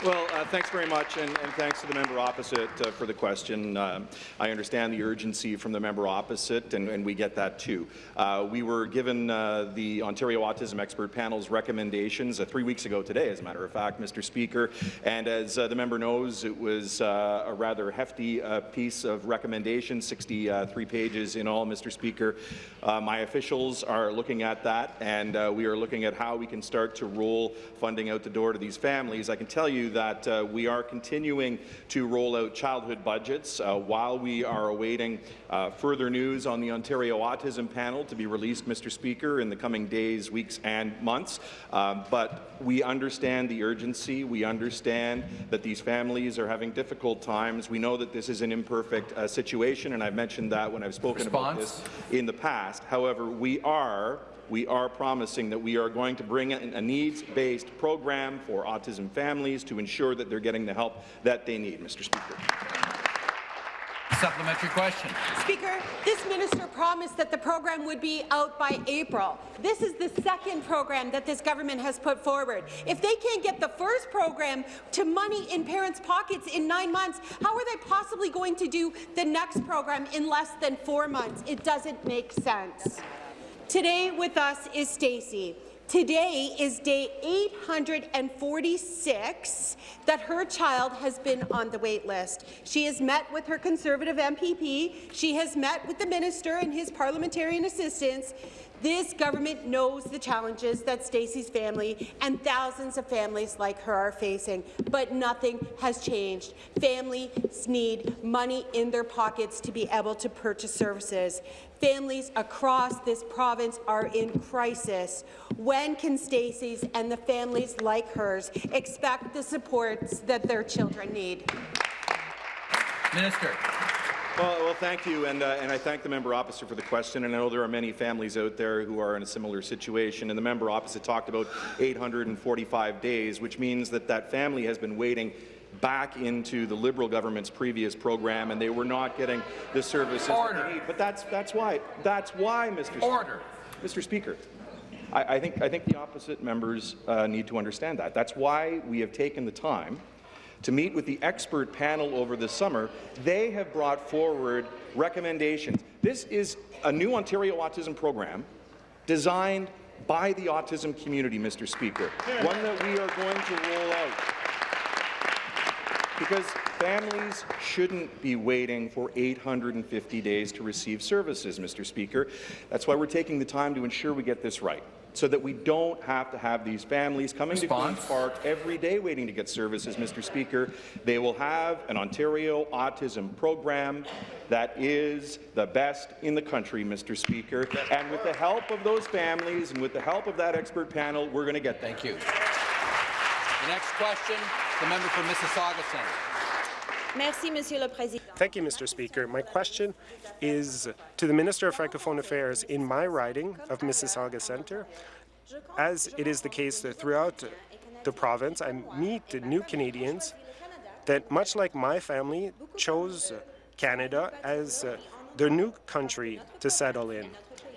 S18: Well, uh, thanks very much, and, and, thanks to the member opposite uh, for the question. Uh, I understand the urgency from the member opposite, and, and we get that too. Uh, we were given uh, the Ontario Autism Expert Panel's recommendations uh, three weeks ago today, as a matter of fact, Mr. Speaker, and as the member knows, it was a rather hefty piece of recommendations, 63 pages in all, Mr. Speaker. my officials are looking at that, and we are looking at how we can start to roll funding out the door to these families. I can tell you that uh, we are continuing to roll out childhood budgets uh, while we are awaiting uh, further news on the Ontario Autism Panel to be released, Mr. Speaker, in the coming days, weeks and months. Um, but we understand the urgency. We understand that these families are having difficult times. We know that this is an imperfect uh, situation, and I've mentioned that when I've spoken
S5: Response?
S18: about this in the past. However, we are we are promising that we are going to bring in a needs-based program for autism families to ensure that they're getting the help that they need, Mr. Speaker.
S5: Supplementary question.
S17: Speaker, this minister promised that the program would be out by April. This is the second program that this government has put forward. If they can't get the first program to money in parents' pockets in nine months, how are they possibly going to do the next program in less than four months? It doesn't make sense. Today with us is Stacy. Today is day 846 that her child has been on the wait list. She has met with her Conservative MPP. She has met with the minister and his parliamentarian assistants. This government knows the challenges that Stacey's family and thousands of families like her are facing, but nothing has changed. Families need money in their pockets to be able to purchase services. Families across this province are in crisis. When can Stacey's and the families like hers expect the supports that their children need?
S5: Minister.
S18: Well, well, thank you, and, uh, and I thank the member opposite for the question. And I know there are many families out there who are in a similar situation. And the member opposite talked about 845 days, which means that that family has been waiting back into the Liberal government's previous program, and they were not getting the services
S5: Order.
S18: that they need. But that's that's why that's why, Mr.
S5: Order.
S18: Speaker, Mr. Speaker. I, I think I think the opposite members uh, need to understand that. That's why we have taken the time to meet with the expert panel over the summer, they have brought forward recommendations. This is a new Ontario autism program designed by the autism community, Mr. Speaker, one that we are going to roll out. Because families shouldn't be waiting for 850 days to receive services, Mr. Speaker. That's why we're taking the time to ensure we get this right so that we don't have to have these families coming
S5: Response?
S18: to Queen's Park every day waiting to get services, Mr. Speaker. They will have an Ontario autism program that is the best in the country, Mr. Speaker. And with the help of those families and with the help of that expert panel, we're going to get
S5: Thank you. The next question, the member for Mississauga Centre.
S19: Merci, Monsieur le Président.
S20: Thank you, Mr. Speaker. My question is to the Minister of Francophone Affairs in my riding of Mississauga Centre. As it is the case that throughout the province, I meet new Canadians that, much like my family, chose Canada as uh, their new country to settle in.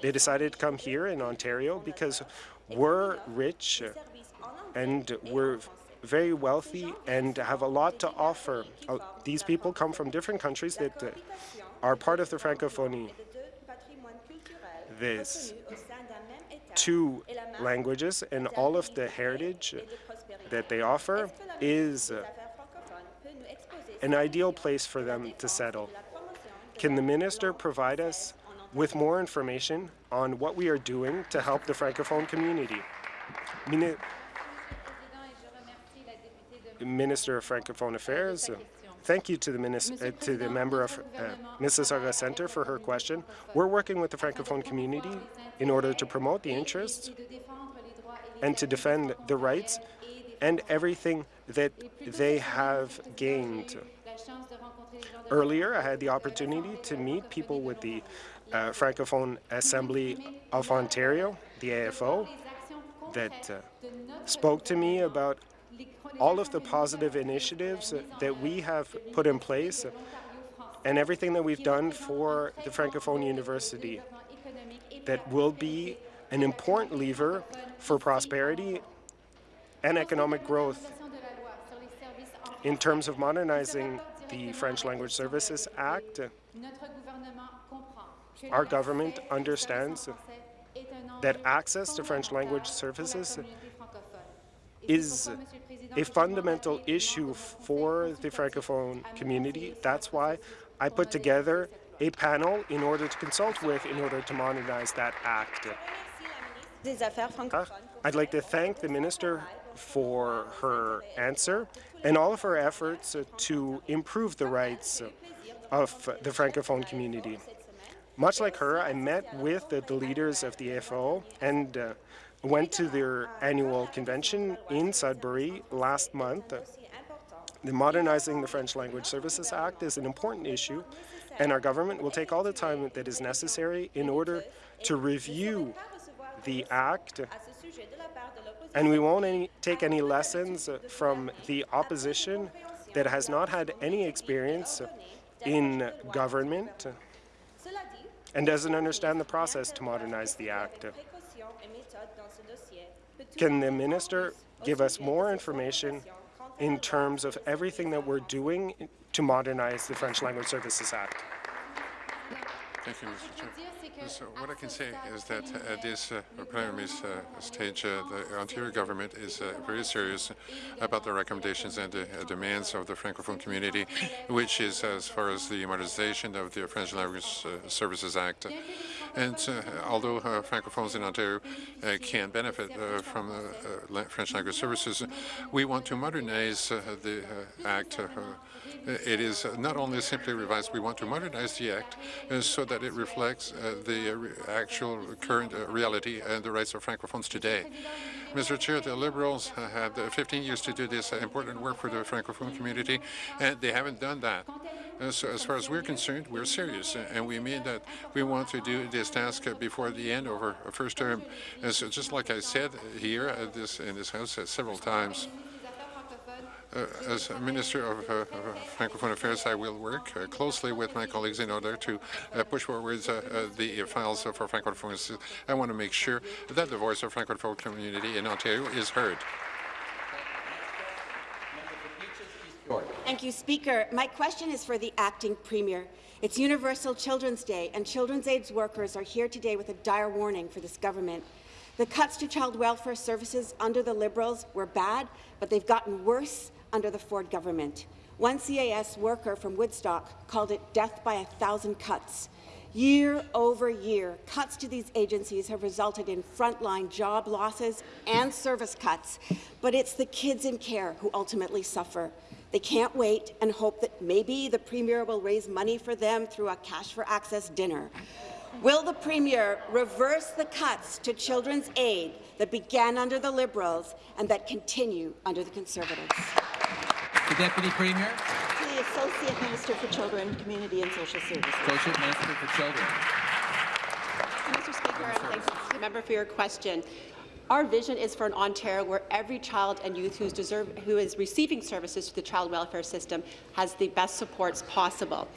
S20: They decided to come here in Ontario because we're rich and we're very wealthy and have a lot to offer. Uh, These people come from different countries that uh, are part of the Francophonie. There's two languages and all of the heritage that they offer is uh, an ideal place for them to settle. Can the minister provide us with more information on what we are doing to help the Francophone community? Mini- Minister of Francophone Affairs, thank you to the, uh, to the member of uh, Mississauga Centre for her question. We're working with the Francophone community in order to promote the interests and to defend the rights and everything that they have gained. Earlier, I had the opportunity to meet people with the uh, Francophone Assembly of Ontario, the AFO, that uh, spoke to me about all of the positive initiatives that we have put in place and everything that we've done for the Francophone University that will be an important lever for prosperity and economic growth. In terms of modernizing the French Language Services Act, our government understands that access to French language services is a fundamental issue for the Francophone community. That's why I put together a panel in order to consult with in order to modernize that act. Uh, I'd like to thank the minister for her answer and all of her efforts to improve the rights of the Francophone community. Much like her, I met with the, the leaders of the AFO and uh, went to their annual convention in Sudbury last month. The Modernizing the French Language Services Act is an important issue, and our government will take all the time that is necessary in order to review the act, and we won't any, take any lessons from the opposition that has not had any experience in government and doesn't understand the process to modernize the act. Can the minister give us more information in terms of everything that we're doing to modernize the French Language Services Act?
S21: Thank you, Mr. Chair. So what I can say is that at this uh, preliminary uh, stage, uh, the Ontario government is uh, very serious about the recommendations and the uh, demands of the Francophone community, which is as far as the modernization of the French Language uh, Services Act. And although Francophones in Ontario can benefit from French language services, we want to modernize the Act it is not only simply revised, we want to modernize the Act uh, so that it reflects uh, the uh, actual current reality and the rights of Francophones today. Mr. Chair, the Liberals had 15 years to do this important work for the Francophone community, and they haven't done that. Uh, so as far as we're concerned, we're serious, and we mean that we want to do this task before the end of our first term. And so just like I said here this, in this House several times, uh, Uh, as Minister of, uh, of, uh, Francophone Affairs, I will work uh, closely with my colleagues in order to uh, push forward the files for Francophones. I want to make sure that the voice of Francophone community in Ontario is heard.
S22: Thank you, Speaker. My question is for the acting Premier. It's Universal Children's Day, and children's aids workers are here today with a dire warning for this government. The cuts to child welfare services under the Liberals were bad, but they've gotten worse under the Ford government. One CAS worker from Woodstock called it death by a thousand cuts. Year over year, cuts to these agencies have resulted in frontline job losses and service cuts, but it's the kids in care who ultimately suffer. They can't wait and hope that maybe the Premier will raise money for them through a cash for access dinner. Will the Premier reverse the cuts to children's aid that began under the Liberals and that continue under the Conservatives?
S1: The Deputy Premier.
S22: The Associate Minister for Children, Community and Social Services.
S1: Associate Minister for Children.
S23: Mr. Speaker, and thanks to the member for your question. Our vision is for an Ontario where every child and youth who's deserve, who is receiving services through the child welfare system has the best supports possible.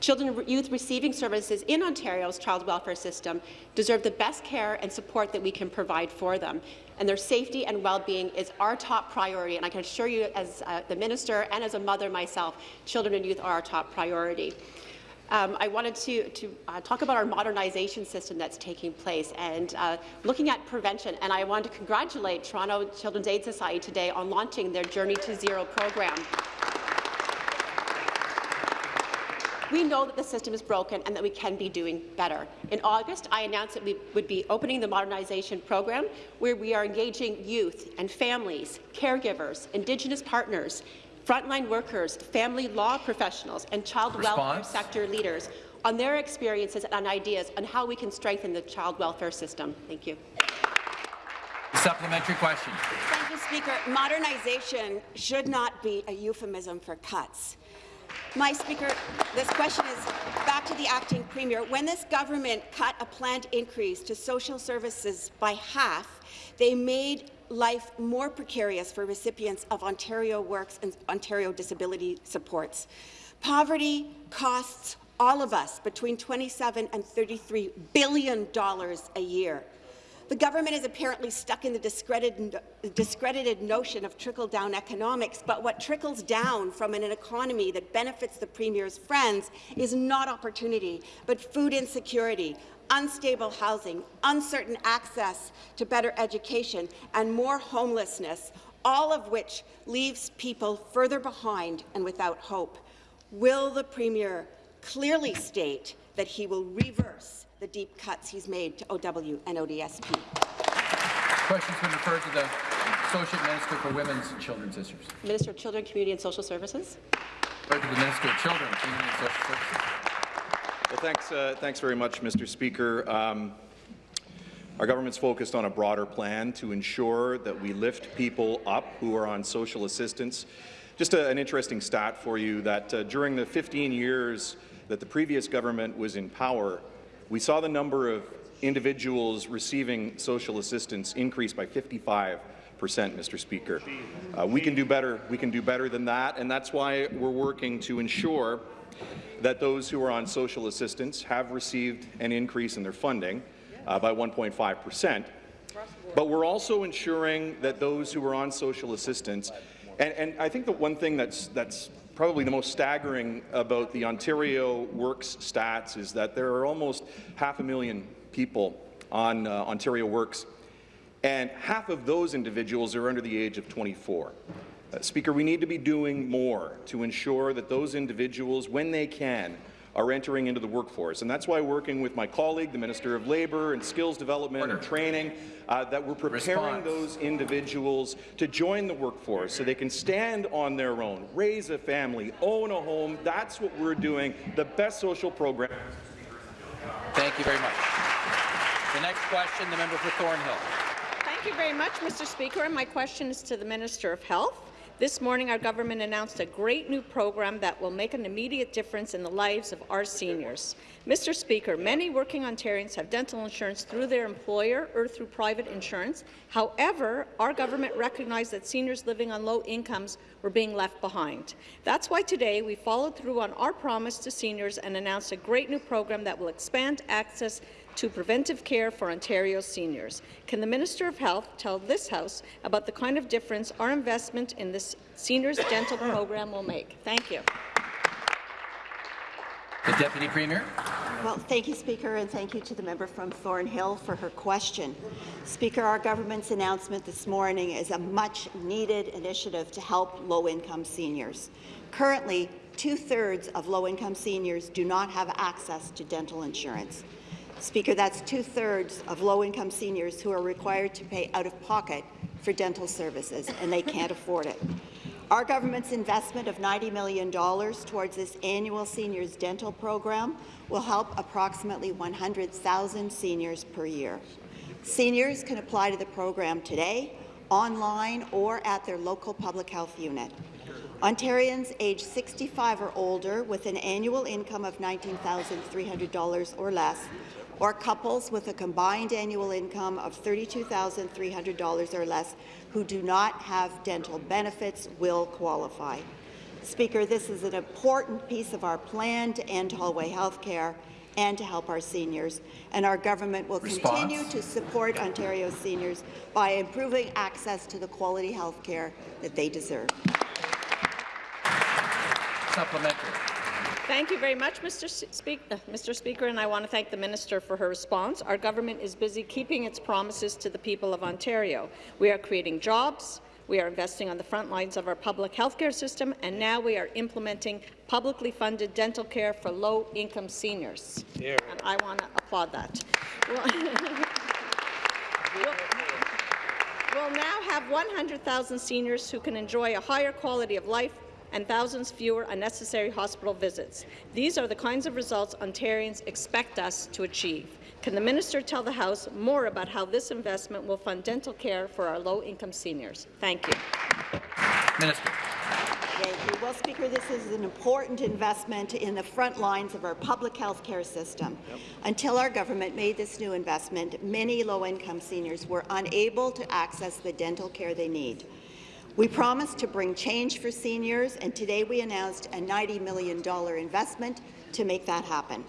S23: Children and youth receiving services in Ontario's child welfare system deserve the best care and support that we can provide for them. And their safety and well-being is our top priority. And I can assure you, as uh, the minister and as a mother myself, children and youth are our top priority. Um, I wanted to, to uh, talk about our modernization system that's taking place and uh, looking at prevention. And I want to congratulate Toronto Children's Aid Society today on launching their Journey to Zero program. We know that the system is broken and that we can be doing better. In August, I announced that we would be opening the modernization program, where we are engaging youth and families, caregivers, Indigenous partners, frontline workers, family law professionals, and child
S5: Response?
S23: welfare sector leaders on their experiences and ideas on how we can strengthen the child welfare system. Thank you.
S5: Supplementary question.
S16: Thank you, Speaker. Modernization should not be a euphemism for cuts. My Speaker, this question is back to the acting premier. When this government cut a planned increase to social services by half, they made life more precarious for recipients of Ontario Works and Ontario Disability Supports. Poverty costs all of us between 27 and 33 billion dollars a year. The government is apparently stuck in the discredited, discredited notion of trickle-down economics, but what trickles down from an economy that benefits the Premier's friends is not opportunity, but food insecurity, unstable housing, uncertain access to better education, and more homelessness, all of which leaves people further behind and without hope. Will the Premier clearly state that he will reverse the deep cuts he's made to OW and ODSP.
S5: Question's been referred to the Associate Minister for Women's and Children's Issues.
S23: Minister of Children, Community and Social Services.
S5: Referred to the Minister of Children, Community and Social Services.
S18: Well, thanks, uh, thanks very much, Mr. Speaker. Um, our government's focused on a broader plan to ensure that we lift people up who are on social assistance. Just a, an interesting stat for you that uh, during the 15 years that the previous government was in power, we saw the number of individuals receiving social assistance increase by 55 percent, Mr. Speaker. Uh, we can do better. We can do better than that, and that's why we're working to ensure that those who are on social assistance have received an increase in their funding uh, by 1.5 percent. But we're also ensuring that those who are on social assistance, and, and I think the one thing that's that's probably the most staggering about the Ontario Works stats is that there are almost half a million people on uh, Ontario Works, and half of those individuals are under the age of 24. Uh, Speaker, we need to be doing more to ensure that those individuals, when they can, are entering into the workforce. And that's why working with my colleague, the Minister of Labour and Skills Development Order. and Training, uh, that we're preparing Response. those individuals to join the workforce so they can stand on their own, raise a family, own a home. That's what we're doing, the best social program.
S5: Thank you very much. The next question, the member for Thornhill.
S7: Thank you very much, Mr. Speaker. And my question is to the Minister of Health. This morning, our government announced a great new program that will make an immediate difference in the lives of our seniors. Mr. Speaker, many working Ontarians have dental insurance through their employer or through private insurance. However, our government recognized that seniors living on low incomes were being left behind. That's why today we followed through on our promise to seniors and announced a great new program that will expand access to preventive care for Ontario seniors. Can the Minister of Health tell this House about the kind of difference our investment in this seniors dental *coughs* program will make? Thank you.
S5: The Deputy Premier.
S16: Well, thank you, Speaker, and thank you to the member from Thornhill for her question. Speaker, our government's announcement this morning is a much-needed initiative to help low-income seniors. Currently, two-thirds of low-income seniors do not have access to dental insurance. Speaker, that's two-thirds of low-income seniors who are required to pay out-of-pocket for dental services, and they can't afford it. Our government's investment of $90 million towards this annual seniors dental program will help approximately 100,000 seniors per year. Seniors can apply to the program today, online, or at their local public health unit. Ontarians aged 65 or older with an annual income of $19,300 or less or couples with a combined annual income of $32,300 or less who do not have dental benefits will qualify. Speaker, this is an important piece of our plan to end hallway health care and to help our seniors. And our government will
S1: Response.
S16: continue to support Ontario's seniors by improving access to the quality health care that they deserve.
S1: Supplementary.
S7: Thank you very much, Mr. Speak uh, Mr. Speaker, and I want to thank the minister for her response. Our government is busy keeping its promises to the people of Ontario. We are creating jobs, we are investing on the front lines of our public healthcare system, and now we are implementing publicly funded dental care for low-income seniors. And I want to applaud that. We'll- We'll now have 100,000 seniors who can enjoy a higher quality of life and thousands fewer unnecessary hospital visits. These are the kinds of results Ontarians expect us to achieve. Can the minister tell the House more about how this investment will fund dental care for our low-income seniors? Thank you.
S1: Minister.
S16: Thank you. Well, Speaker, this is an important investment in the front lines of our public health care system. Until our government made this new investment, many low-income seniors were unable to access the dental care they need. We promised to bring change for seniors, and today we announced a $90 million investment to make that happen.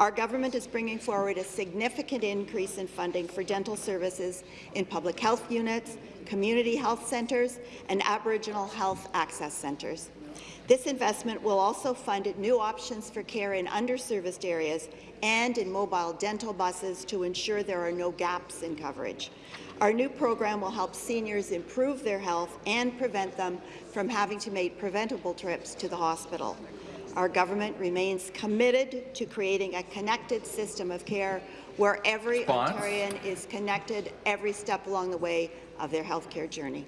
S16: Our government is bringing forward a significant increase in funding for dental services in public health units, community health centres, and Aboriginal health access centres. This investment will also fund new options for care in underserviced areas and in mobile dental buses to ensure there are no gaps in coverage. Our new program will help seniors improve their health and prevent them from having to make preventable trips to the hospital. Our government remains committed to creating a connected system of care where every
S1: Response.
S16: Ontarian is connected every step along the way of their healthcare journey.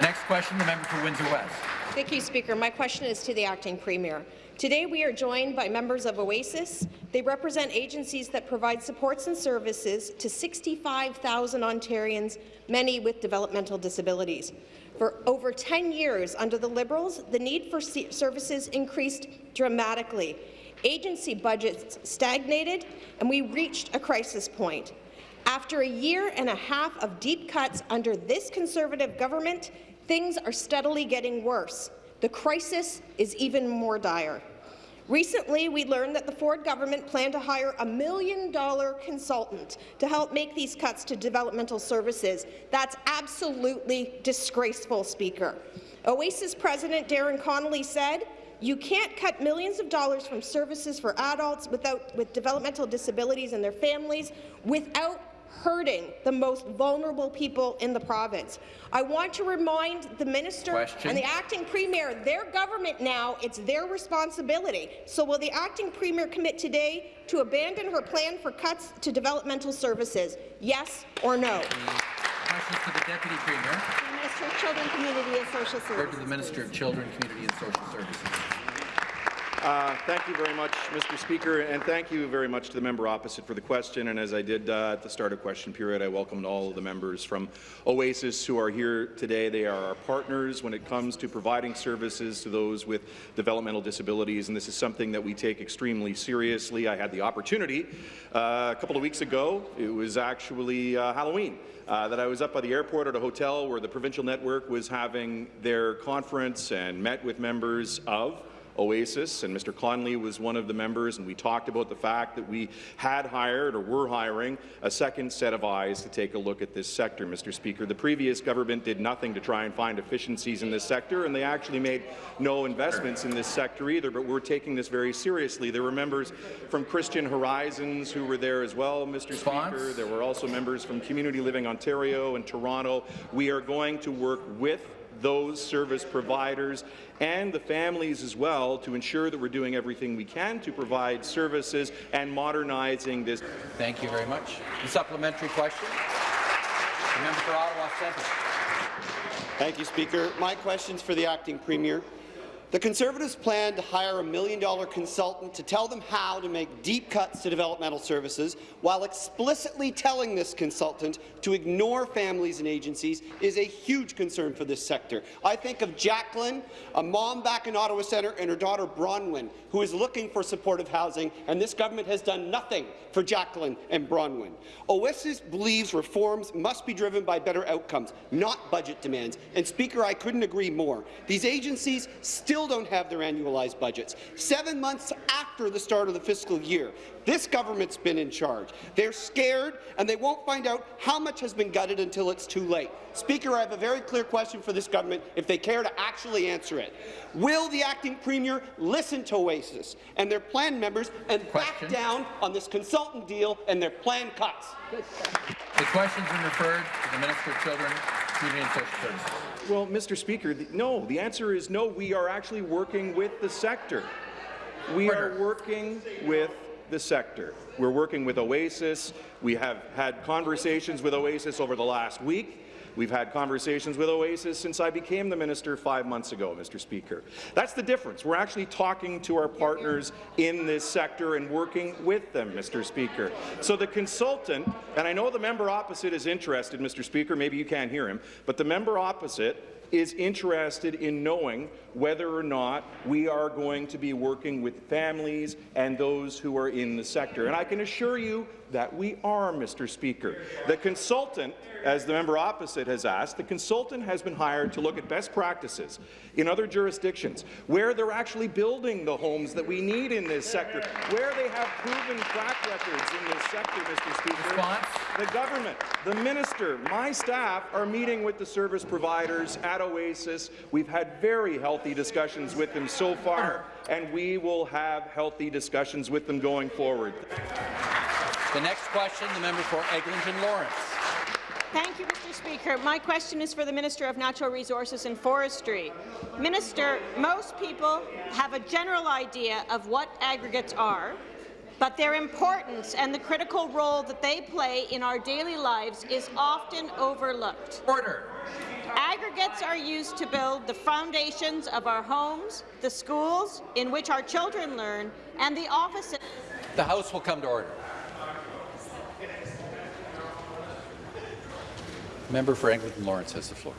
S1: Next question, the member for Windsor West.
S21: Thank you, Speaker. My question is to the acting premier. Today, we are joined by members of OASIS. They represent agencies that provide supports and services to 65,000 Ontarians, many with developmental disabilities. For over 10 years under the Liberals, the need for services increased dramatically. Agency budgets stagnated, and we reached a crisis point. After a year and a half of deep cuts under this Conservative government, things are steadily getting worse. The crisis is even more dire. Recently, we learned that the Ford government planned to hire a million-dollar consultant to help make these cuts to developmental services. That's absolutely disgraceful, Speaker. OASIS President Darren Connolly said, you can't cut millions of dollars from services for adults without, with developmental disabilities and their families without hurting the most vulnerable people in the province. I want to remind the minister
S1: Question.
S21: and the acting premier, their government now, it's their responsibility. So will the acting premier commit today to abandon her plan for cuts to developmental services? Yes or no?
S1: Questions to the Deputy Premier.
S16: Minister of Children, Community and Social Services.
S1: Or to the Minister of Children, Community and Social Services.
S18: Uh, Thank you very much, Mr. Speaker, and thank you very much to the member opposite for the question. And as I did uh, at the start of question period, I welcomed all of the members from OASIS who are here today. They are our partners when it comes to providing services to those with developmental disabilities, and this is something that we take extremely seriously. I had the opportunity uh, a couple of weeks ago. It was actually uh, Halloween. Uh, that I was up by the airport at a hotel where the provincial network was having their conference and met with members of Oasis, and Mr. Conley was one of the members, and we talked about the fact that we had hired or were hiring a second set of eyes to take a look at this sector, Mr. Speaker. The previous government did nothing to try and find efficiencies in this sector, and they actually made no investments in this sector either, but we're taking this very seriously. There were members from Christian Horizons who were there as well, Mr. Speaker. There were also members from Community Living Ontario and Toronto. We are going to work with those service providers and the families as well to ensure that we're doing everything we can to provide services and modernizing this.
S1: Thank you very much. The supplementary question. The member for Ottawa Centre.
S24: Thank you, Speaker. My question's for the acting premier.
S25: The Conservatives plan to hire a million-dollar consultant to tell them how to make deep cuts to developmental services, while explicitly telling this consultant to ignore families and agencies is a huge concern for this sector. I think of Jacqueline, a mom back in Ottawa Centre, and her daughter Bronwyn, who is looking for supportive housing, and this government has done nothing for Jacqueline and Bronwyn. OASIS believes reforms must be driven by better outcomes, not budget demands. And Speaker, I couldn't agree more. These agencies still don't have their annualized budgets. Seven months after the start of the fiscal year, this government's been in charge. They're scared, and they won't find out how much has been gutted until it's too late. Speaker, I have a very clear question for this government, if they care to actually answer it. Will the acting premier listen to OASIS and their plan members and
S1: Question.
S25: back down on this consultant deal and their plan cuts?
S1: The question's been referred to the Minister of Children, Community and Social Services.
S18: Well, Mr. Speaker, the, no. The answer is no. We are actually working with the sector. We are working with the sector. We're working with Oasis. We have had conversations with Oasis over the last week. We've had conversations with Oasis since I became the minister five months ago, Mr. Speaker. That's the difference. We're actually talking to our partners in this sector and working with them, Mr. Speaker. So the consultant, and I know the member opposite is interested, Mr. Speaker, maybe you can't hear him, but the member opposite is interested in knowing whether or not we are going to be working with families and those who are in the sector. And I can assure you that we are, Mr. Speaker. The consultant, as the member opposite has asked, the consultant has been hired to look at best practices in other jurisdictions, where they're actually building the homes that we need in this sector, where they have proven track records in this sector, Mr. Speaker. The government, the minister, my staff are meeting with the service providers at Oasis. We've had very healthy discussions with them so far, and we will have healthy discussions with them going forward.
S1: The next question, the member for Eglinton Lawrence.
S9: Thank you, Mr. Speaker. My question is for the Minister of Natural Resources and Forestry. Minister, most people have a general idea of what aggregates are, but their importance and the critical role that they play in our daily lives is often overlooked.
S1: Order.
S9: Aggregates are used to build the foundations of our homes, the schools in which our children learn, and the offices.
S1: The House will come to order. Member for Eglinton Lawrence has the floor.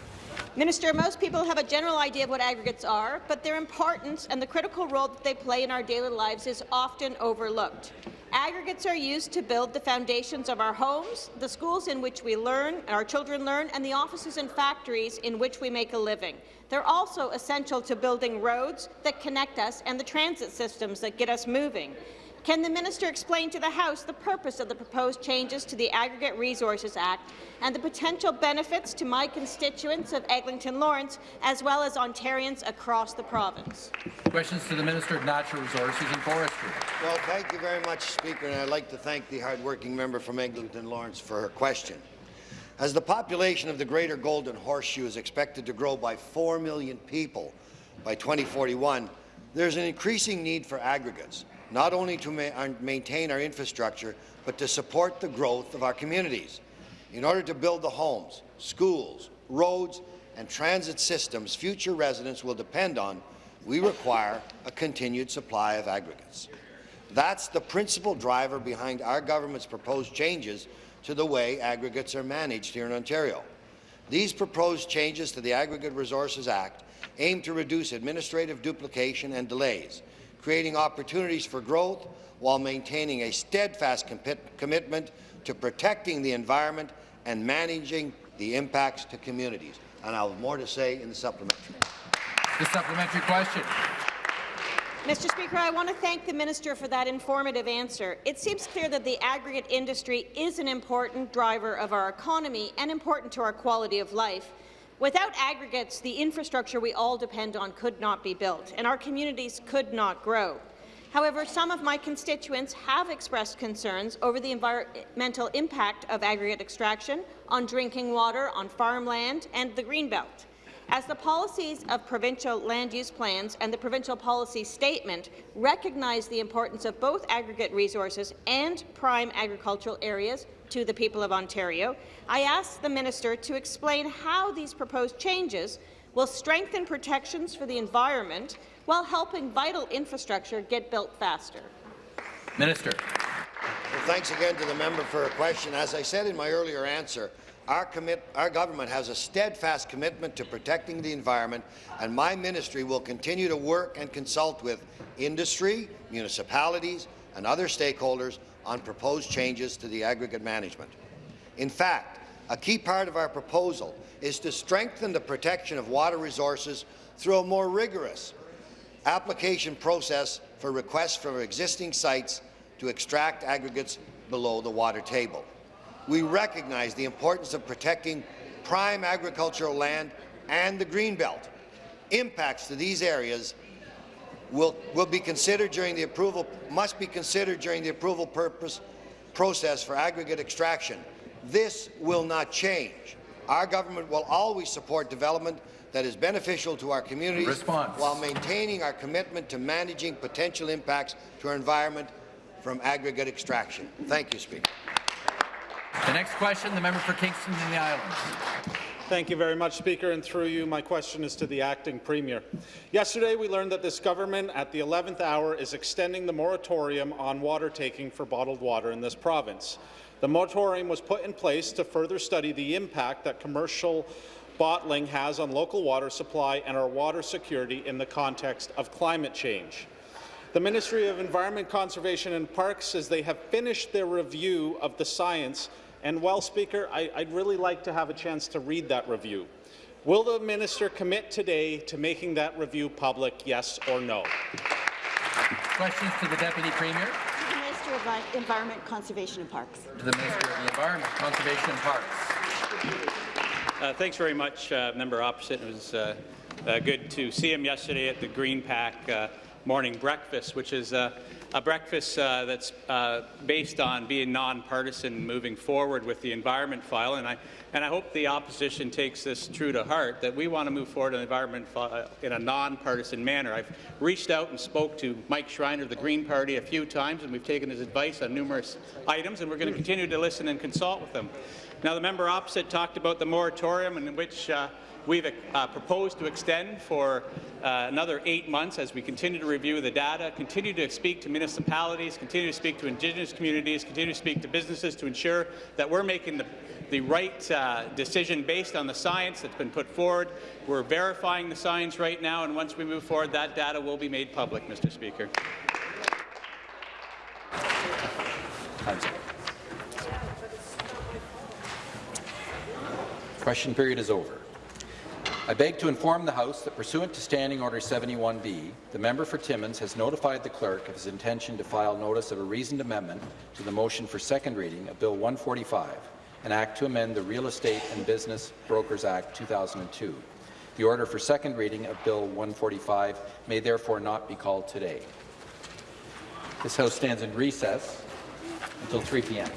S9: Minister, most people have a general idea of what aggregates are, but their importance and the critical role that they play in our daily lives is often overlooked. Aggregates are used to build the foundations of our homes, the schools in which we learn, our children learn, and the offices and factories in which we make a living. They're also essential to building roads that connect us and the transit systems that get us moving. Can the minister explain to the House the purpose of the proposed changes to the Aggregate Resources Act and the potential benefits to my constituents of Eglinton Lawrence, as well as Ontarians across the province?
S1: Questions to the Minister of Natural Resources and Forestry.
S24: Well, thank you very much, Speaker, and I'd like to thank the hardworking member from Eglinton Lawrence for her question. As the population of the Greater Golden Horseshoe is expected to grow by 4 million people by 2041, there's an increasing need for aggregates not only to ma maintain our infrastructure, but to support the growth of our communities. In order to build the homes, schools, roads, and transit systems future residents will depend on, we require a continued supply of aggregates. That's the principal driver behind our government's proposed changes to the way aggregates are managed here in Ontario. These proposed changes to the Aggregate Resources Act aim to reduce administrative duplication and delays, creating opportunities for growth while maintaining a steadfast commitment to protecting the environment and managing the impacts to communities. And I'll have more to say in the supplementary.
S1: The supplementary question.
S9: Mr. Speaker, I want to thank the minister for that informative answer. It seems clear that the aggregate industry is an important driver of our economy and important to our quality of life. Without aggregates, the infrastructure we all depend on could not be built, and our communities could not grow. However, some of my constituents have expressed concerns over the environmental impact of aggregate extraction on drinking water, on farmland, and the Greenbelt. As the policies of provincial land use plans and the provincial policy statement recognize the importance of both aggregate resources and prime agricultural areas to the people of Ontario, I ask the minister to explain how these proposed changes
S7: will strengthen protections for the environment while helping vital infrastructure get built faster?
S5: Minister.
S24: Well, thanks again to the member for her question. As I said in my earlier answer, our, commit, our government has a steadfast commitment to protecting the environment, and my ministry will continue to work and consult with industry, municipalities, and other stakeholders on proposed changes to the aggregate management. In fact, a key part of our proposal is to strengthen the protection of water resources through a more rigorous application process for requests from existing sites to extract aggregates below the water table. We recognize the importance of protecting prime agricultural land and the Greenbelt. Impacts to these areas will, will be considered during the approval, must be considered during the approval purpose process for aggregate extraction. This will not change. Our government will always support development that is beneficial to our communities
S5: Response.
S24: while maintaining our commitment to managing potential impacts to our environment from aggregate extraction. Thank you, Speaker.
S5: The next question, the member for Kingston and the Islands.
S26: Thank you very much, Speaker, and through you, my question is to the acting Premier. Yesterday, we learned that this government, at the 11th hour, is extending the moratorium on water taking for bottled water in this province. The moratorium was put in place to further study the impact that commercial bottling has on local water supply and our water security in the context of climate change. The Ministry of Environment, Conservation and Parks says they have finished their review of the science and, well, Speaker, I, would really like to have a chance to read that review. Will the minister commit today to making that review public, yes or no?
S5: Questions to the Deputy Premier?
S16: To the Minister of Environment, Conservation and Parks.
S5: To the Minister of the Environment, Conservation and Parks.
S27: Uh, thanks very much, uh, Member Opposite. It was uh, uh good to see him yesterday at the GreenPAC uh, morning breakfast, which is uh, a breakfast uh, that's uh, based on being nonpartisan moving forward with the environment file. And I, and I hope the opposition takes this true to heart, that we want to move forward on the environment file uh, in a nonpartisan manner. I've reached out and spoke to Mike Schreiner of the Green Party a few times, and we've taken his advice on numerous items, and we're going to continue to listen and consult with them. Now, the member opposite talked about the moratorium in which uh, we've uh, proposed to extend for uh, another eight months as we continue to review the data, continue to speak to municipalities, continue to speak to Indigenous communities, continue to speak to businesses to ensure that we're making the, the right uh, decision based on the science that's been put forward. We're verifying the science right now, and once we move forward, that data will be made public, Mr. Speaker.
S1: Question period is over. I beg to inform the House that pursuant to Standing Order 71B, the member for Timmins has notified the clerk of his intention to file notice of a reasoned amendment to the motion for second reading of Bill 145, an act to amend the Real Estate and Business Brokers Act 2002. The order for second reading of Bill 145 may therefore not be called today. This House stands in recess until 3 p.m.